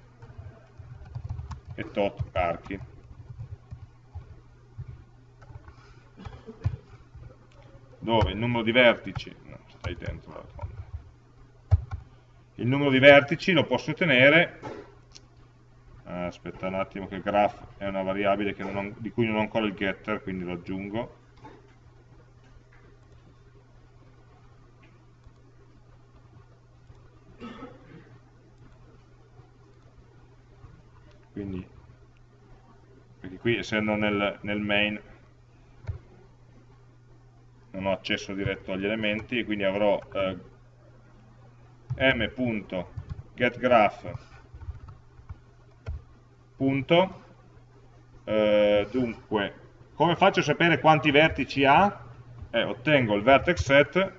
[SPEAKER 1] e tot archi. Dove il numero di vertici, no, stai dentro la rotonda. Il numero di vertici lo posso ottenere, ah, aspetta un attimo che graph è una variabile non, di cui non ho ancora il getter, quindi lo aggiungo. Quindi perché qui essendo nel, nel main non ho accesso diretto agli elementi, quindi avrò eh, m.getGraph punto, eh, dunque, come faccio a sapere quanti vertici ha? Eh, ottengo il vertex set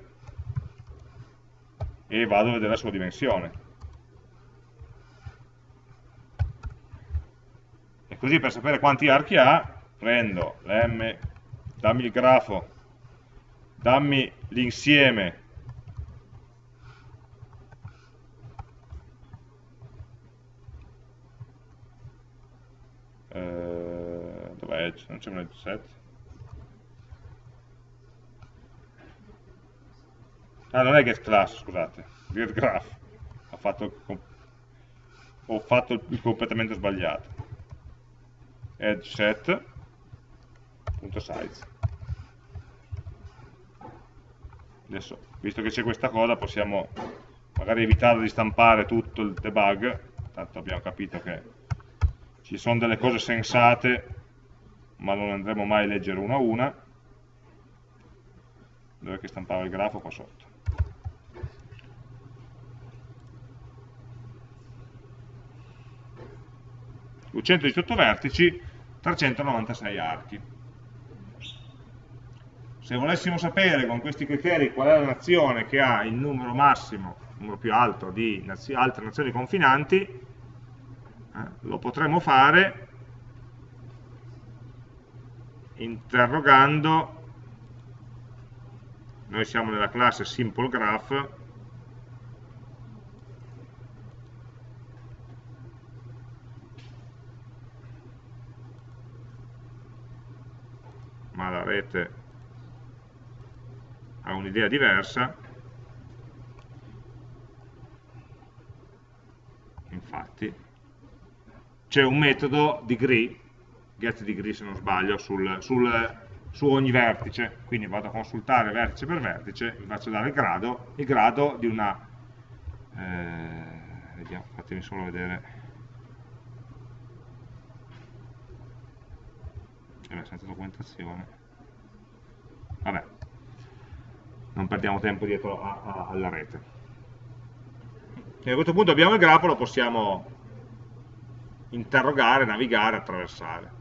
[SPEAKER 1] e vado a vedere la sua dimensione. Così per sapere quanti archi ha, prendo l'm, dammi il grafo dammi l'insieme. Eh, dov'è? Edge? non c'è un edge set? Ah non è get class scusate get graph. Ho fatto, ho fatto il completamente sbagliato edge set punto size. Adesso visto che c'è questa cosa possiamo magari evitare di stampare tutto il debug. Tanto abbiamo capito che ci sono delle cose sensate ma non andremo mai a leggere una a una. Dove che stampava il grafo? Qua sotto. 218 vertici 396 archi. Se volessimo sapere con questi criteri qual è la nazione che ha il numero massimo, il numero più alto di nazi altre nazioni confinanti, eh, lo potremmo fare interrogando, noi siamo nella classe Simple Graph, la rete ha un'idea diversa, infatti, c'è un metodo degree, getDegree se non sbaglio, sul, sul, su ogni vertice, quindi vado a consultare vertice per vertice, vi faccio dare il grado, il grado di una, eh, vediamo, fatemi solo vedere, eh, senza documentazione, vabbè, non perdiamo tempo dietro a, a, alla rete. E a questo punto abbiamo il grafo, lo possiamo interrogare, navigare, attraversare.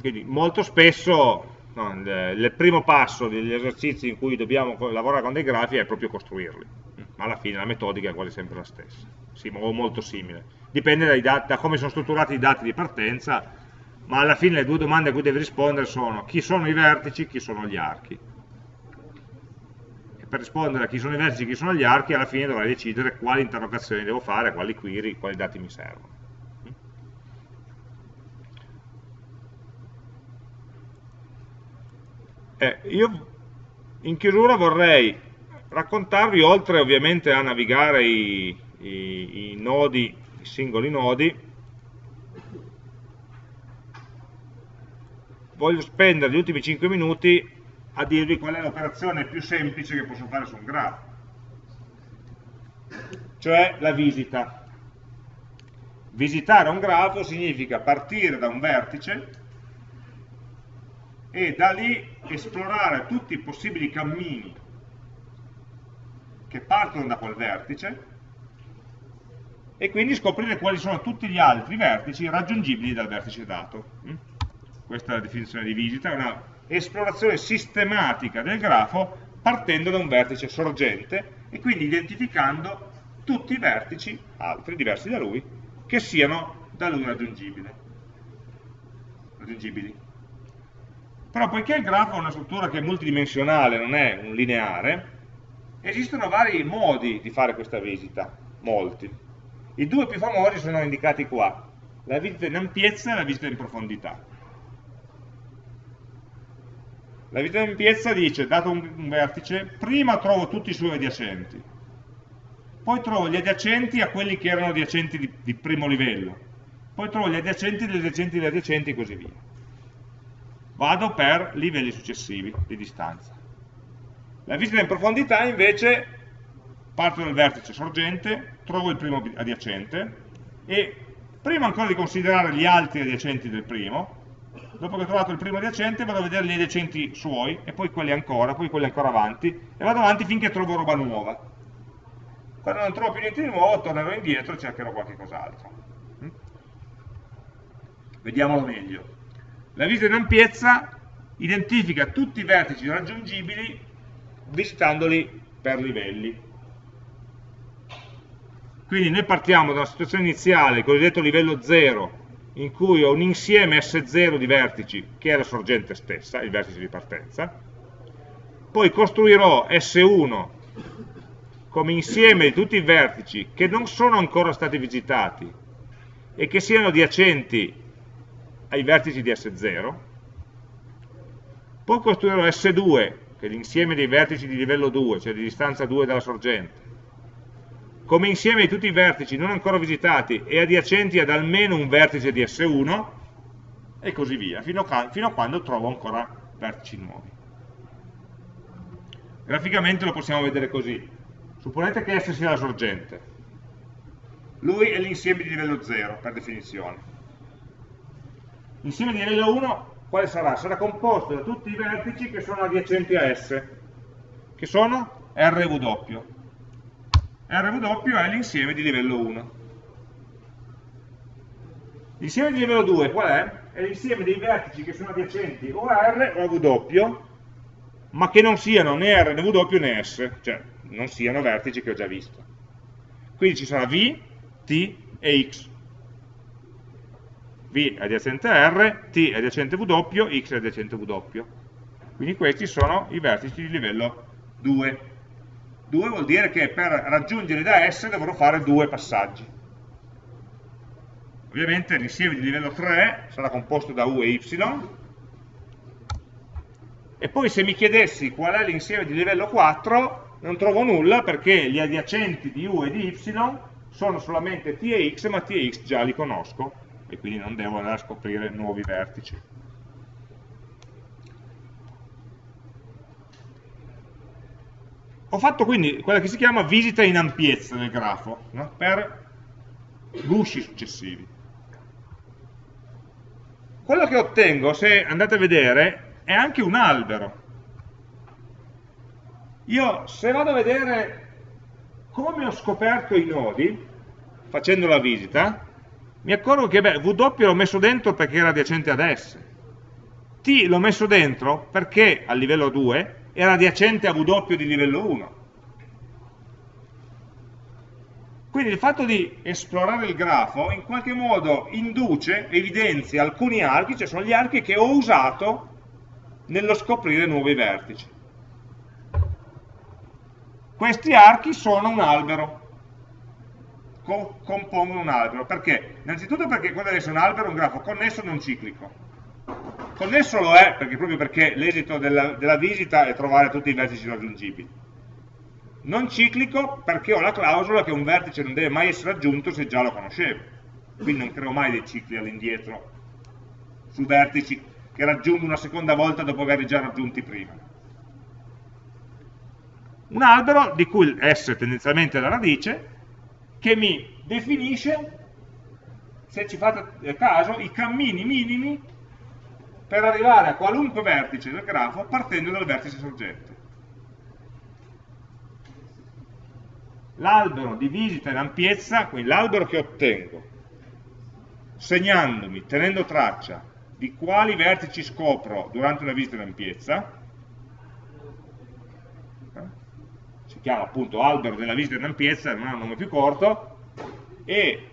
[SPEAKER 1] Quindi molto spesso no, il, primo passo degli esercizi in cui dobbiamo lavorare con dei grafi è proprio costruirli, ma alla fine la metodica è quasi sempre la stessa, sì, o molto simile. Dipende da come sono strutturati i dati di partenza ma alla fine le due domande a cui devi rispondere sono chi sono i vertici, chi sono gli archi. E per rispondere a chi sono i vertici, chi sono gli archi, alla fine dovrai decidere quali interrogazioni devo fare, quali query, quali dati mi servono. Eh, io in chiusura vorrei raccontarvi, oltre ovviamente a navigare i, i, i nodi, i singoli nodi, voglio spendere gli ultimi 5 minuti a dirvi qual è l'operazione più semplice che posso fare su un grafo, cioè la visita. Visitare un grafo significa partire da un vertice e da lì esplorare tutti i possibili cammini che partono da quel vertice e quindi scoprire quali sono tutti gli altri vertici raggiungibili dal vertice dato questa è la definizione di visita, è una esplorazione sistematica del grafo partendo da un vertice sorgente e quindi identificando tutti i vertici, altri diversi da lui, che siano da lui raggiungibili. Però poiché il grafo è una struttura che è multidimensionale, non è un lineare, esistono vari modi di fare questa visita, molti. I due più famosi sono indicati qua, la visita in ampiezza e la visita in profondità. La visita di ampiezza dice, dato un, un vertice, prima trovo tutti i suoi adiacenti, poi trovo gli adiacenti a quelli che erano adiacenti di, di primo livello, poi trovo gli adiacenti degli adiacenti degli adiacenti e così via. Vado per livelli successivi di distanza. La visita in profondità invece parto dal vertice sorgente, trovo il primo adiacente e prima ancora di considerare gli altri adiacenti del primo, dopo che ho trovato il primo adiacente vado a vedere gli adiacenti suoi e poi quelli ancora, poi quelli ancora avanti e vado avanti finché trovo roba nuova. Quando non trovo più niente di nuovo tornerò indietro e cercherò qualche cos'altro. Mm? Vediamolo meglio. La visita in ampiezza identifica tutti i vertici raggiungibili visitandoli per livelli. Quindi noi partiamo da una situazione iniziale, cosiddetto livello 0, in cui ho un insieme S0 di vertici che è la sorgente stessa, il vertice di partenza, poi costruirò S1 come insieme di tutti i vertici che non sono ancora stati visitati e che siano adiacenti ai vertici di S0, poi costruirò S2, che è l'insieme dei vertici di livello 2, cioè di distanza 2 dalla sorgente, come insieme di tutti i vertici non ancora visitati e adiacenti ad almeno un vertice di S1 e così via, fino a, fino a quando trovo ancora vertici nuovi. Graficamente lo possiamo vedere così. Supponete che S sia la sorgente. Lui è l'insieme di livello 0, per definizione. L'insieme di livello 1 quale sarà? Sarà composto da tutti i vertici che sono adiacenti a S, che sono RW. RW è l'insieme di livello 1. L'insieme di livello 2 qual è? È l'insieme dei vertici che sono adiacenti o a R o a W, ma che non siano né R né W né S, cioè non siano vertici che ho già visto. Quindi ci sarà V, T e X. V adiacente a R, T adiacente W, X adiacente W. Quindi questi sono i vertici di livello 2. 2 vuol dire che per raggiungere da S dovrò fare due passaggi. Ovviamente l'insieme di livello 3 sarà composto da U e Y, e poi se mi chiedessi qual è l'insieme di livello 4, non trovo nulla perché gli adiacenti di U e di Y sono solamente T e X, ma T e X già li conosco, e quindi non devo andare a scoprire nuovi vertici. Ho fatto quindi quella che si chiama visita in ampiezza del grafo, no? per gusci successivi. Quello che ottengo, se andate a vedere, è anche un albero. Io, se vado a vedere come ho scoperto i nodi, facendo la visita, mi accorgo che beh, W l'ho messo dentro perché era adiacente ad S. T l'ho messo dentro perché a livello 2 era adiacente a W di livello 1. Quindi il fatto di esplorare il grafo in qualche modo induce, evidenzia alcuni archi, cioè sono gli archi che ho usato nello scoprire nuovi vertici. Questi archi sono un albero, co compongono un albero. Perché? Innanzitutto perché quello deve essere un albero, un grafo connesso non ciclico. Connesso lo è perché, proprio perché l'esito della, della visita è trovare tutti i vertici raggiungibili. Non ciclico perché ho la clausola che un vertice non deve mai essere aggiunto se già lo conoscevo. Quindi non creo mai dei cicli all'indietro su vertici che raggiungo una seconda volta dopo averli già raggiunti prima. Un albero di cui S tendenzialmente è la radice, che mi definisce, se ci fate caso, i cammini minimi per arrivare a qualunque vertice del grafo partendo dal vertice sorgente. L'albero di visita in ampiezza, quindi l'albero che ottengo, segnandomi, tenendo traccia di quali vertici scopro durante una visita in ampiezza, eh, si chiama appunto albero della visita in ampiezza, non ha un nome più corto, e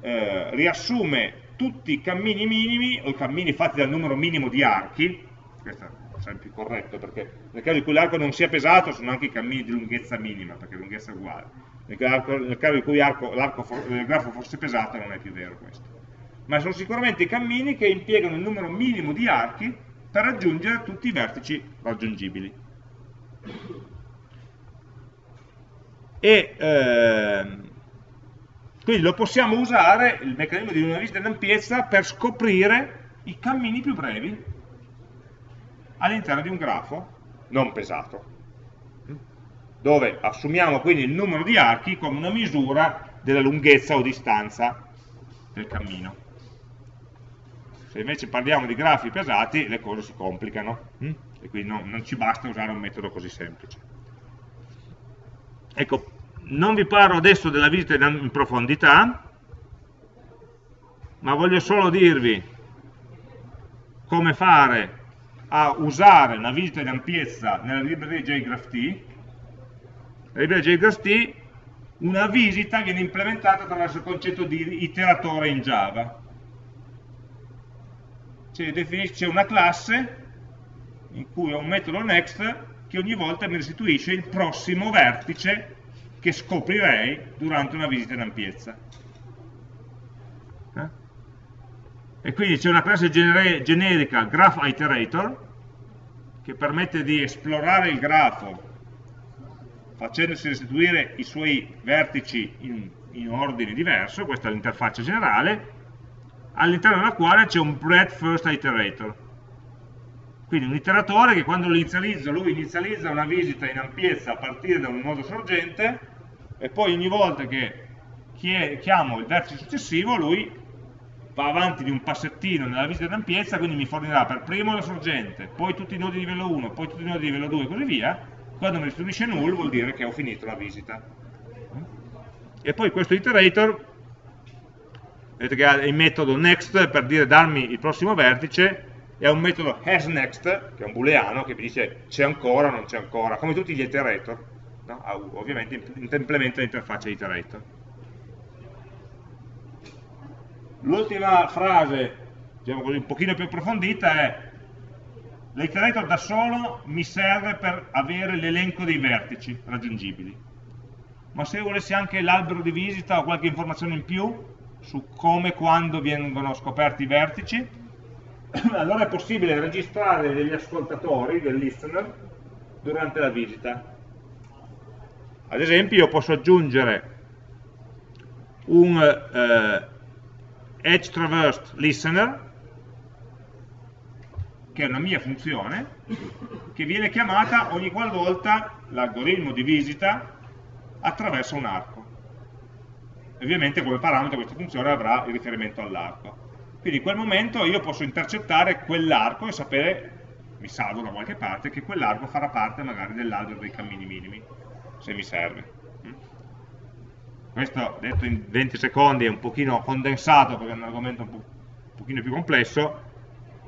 [SPEAKER 1] eh, riassume tutti i cammini minimi o i cammini fatti dal numero minimo di archi, questo è sempre più corretto perché nel caso in cui l'arco non sia pesato sono anche i cammini di lunghezza minima perché lunghezza è uguale, nel caso in cui l'arco il grafo fosse pesato non è più vero questo, ma sono sicuramente i cammini che impiegano il numero minimo di archi per raggiungere tutti i vertici raggiungibili. E ehm, quindi lo possiamo usare, il meccanismo di una visita in ampiezza, per scoprire i cammini più brevi all'interno di un grafo non pesato. dove assumiamo quindi il numero di archi come una misura della lunghezza o distanza del cammino. Se invece parliamo di grafi pesati, le cose si complicano, hm? e quindi no, non ci basta usare un metodo così semplice. Ecco, non vi parlo adesso della visita in profondità, ma voglio solo dirvi come fare a usare una visita in ampiezza nella libreria JGraphT. La libreria JGraphT, una visita viene implementata attraverso il concetto di iteratore in Java. C'è una classe in cui ho un metodo next che ogni volta mi restituisce il prossimo vertice che scoprirei durante una visita in ampiezza. Eh? E quindi c'è una classe generica graph iterator che permette di esplorare il grafo facendosi restituire i suoi vertici in, in ordine diverso, questa è l'interfaccia generale, all'interno della quale c'è un breadth first iterator. Quindi un iteratore che quando lo inizializzo, lui inizializza una visita in ampiezza a partire da un nodo sorgente e poi ogni volta che chiamo il vertice successivo lui va avanti di un passettino nella visita di ampiezza, quindi mi fornirà per primo la sorgente, poi tutti i nodi di livello 1, poi tutti i nodi di livello 2 e così via, quando mi restituisce null vuol dire che ho finito la visita. E poi questo iterator, vedete che ha il metodo next per dire darmi il prossimo vertice, e ha un metodo hasNext, che è un booleano, che mi dice c'è ancora o non c'è ancora, come tutti gli iterator no? ovviamente implementa l'interfaccia iterator. L'ultima frase, diciamo così, un pochino più approfondita è l'iterator da solo mi serve per avere l'elenco dei vertici raggiungibili, ma se volessi anche l'albero di visita o qualche informazione in più su come e quando vengono scoperti i vertici, allora è possibile registrare degli ascoltatori, del listener, durante la visita ad esempio io posso aggiungere un eh, edge traversed listener che è una mia funzione che viene chiamata ogni qualvolta l'algoritmo di visita attraversa un arco. Ovviamente come parametro questa funzione avrà il riferimento all'arco. Quindi in quel momento io posso intercettare quell'arco e sapere mi salvo da qualche parte che quell'arco farà parte magari dell'albero dei cammini minimi se mi serve. Questo detto in 20 secondi è un pochino condensato perché è un argomento un, po pochino più complesso,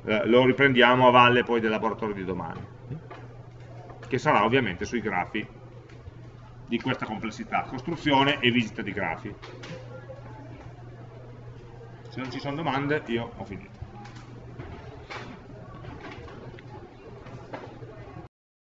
[SPEAKER 1] eh, lo riprendiamo a valle poi del laboratorio di domani, che sarà ovviamente sui grafi di questa complessità, costruzione e visita di grafi. Se non ci sono domande io ho finito.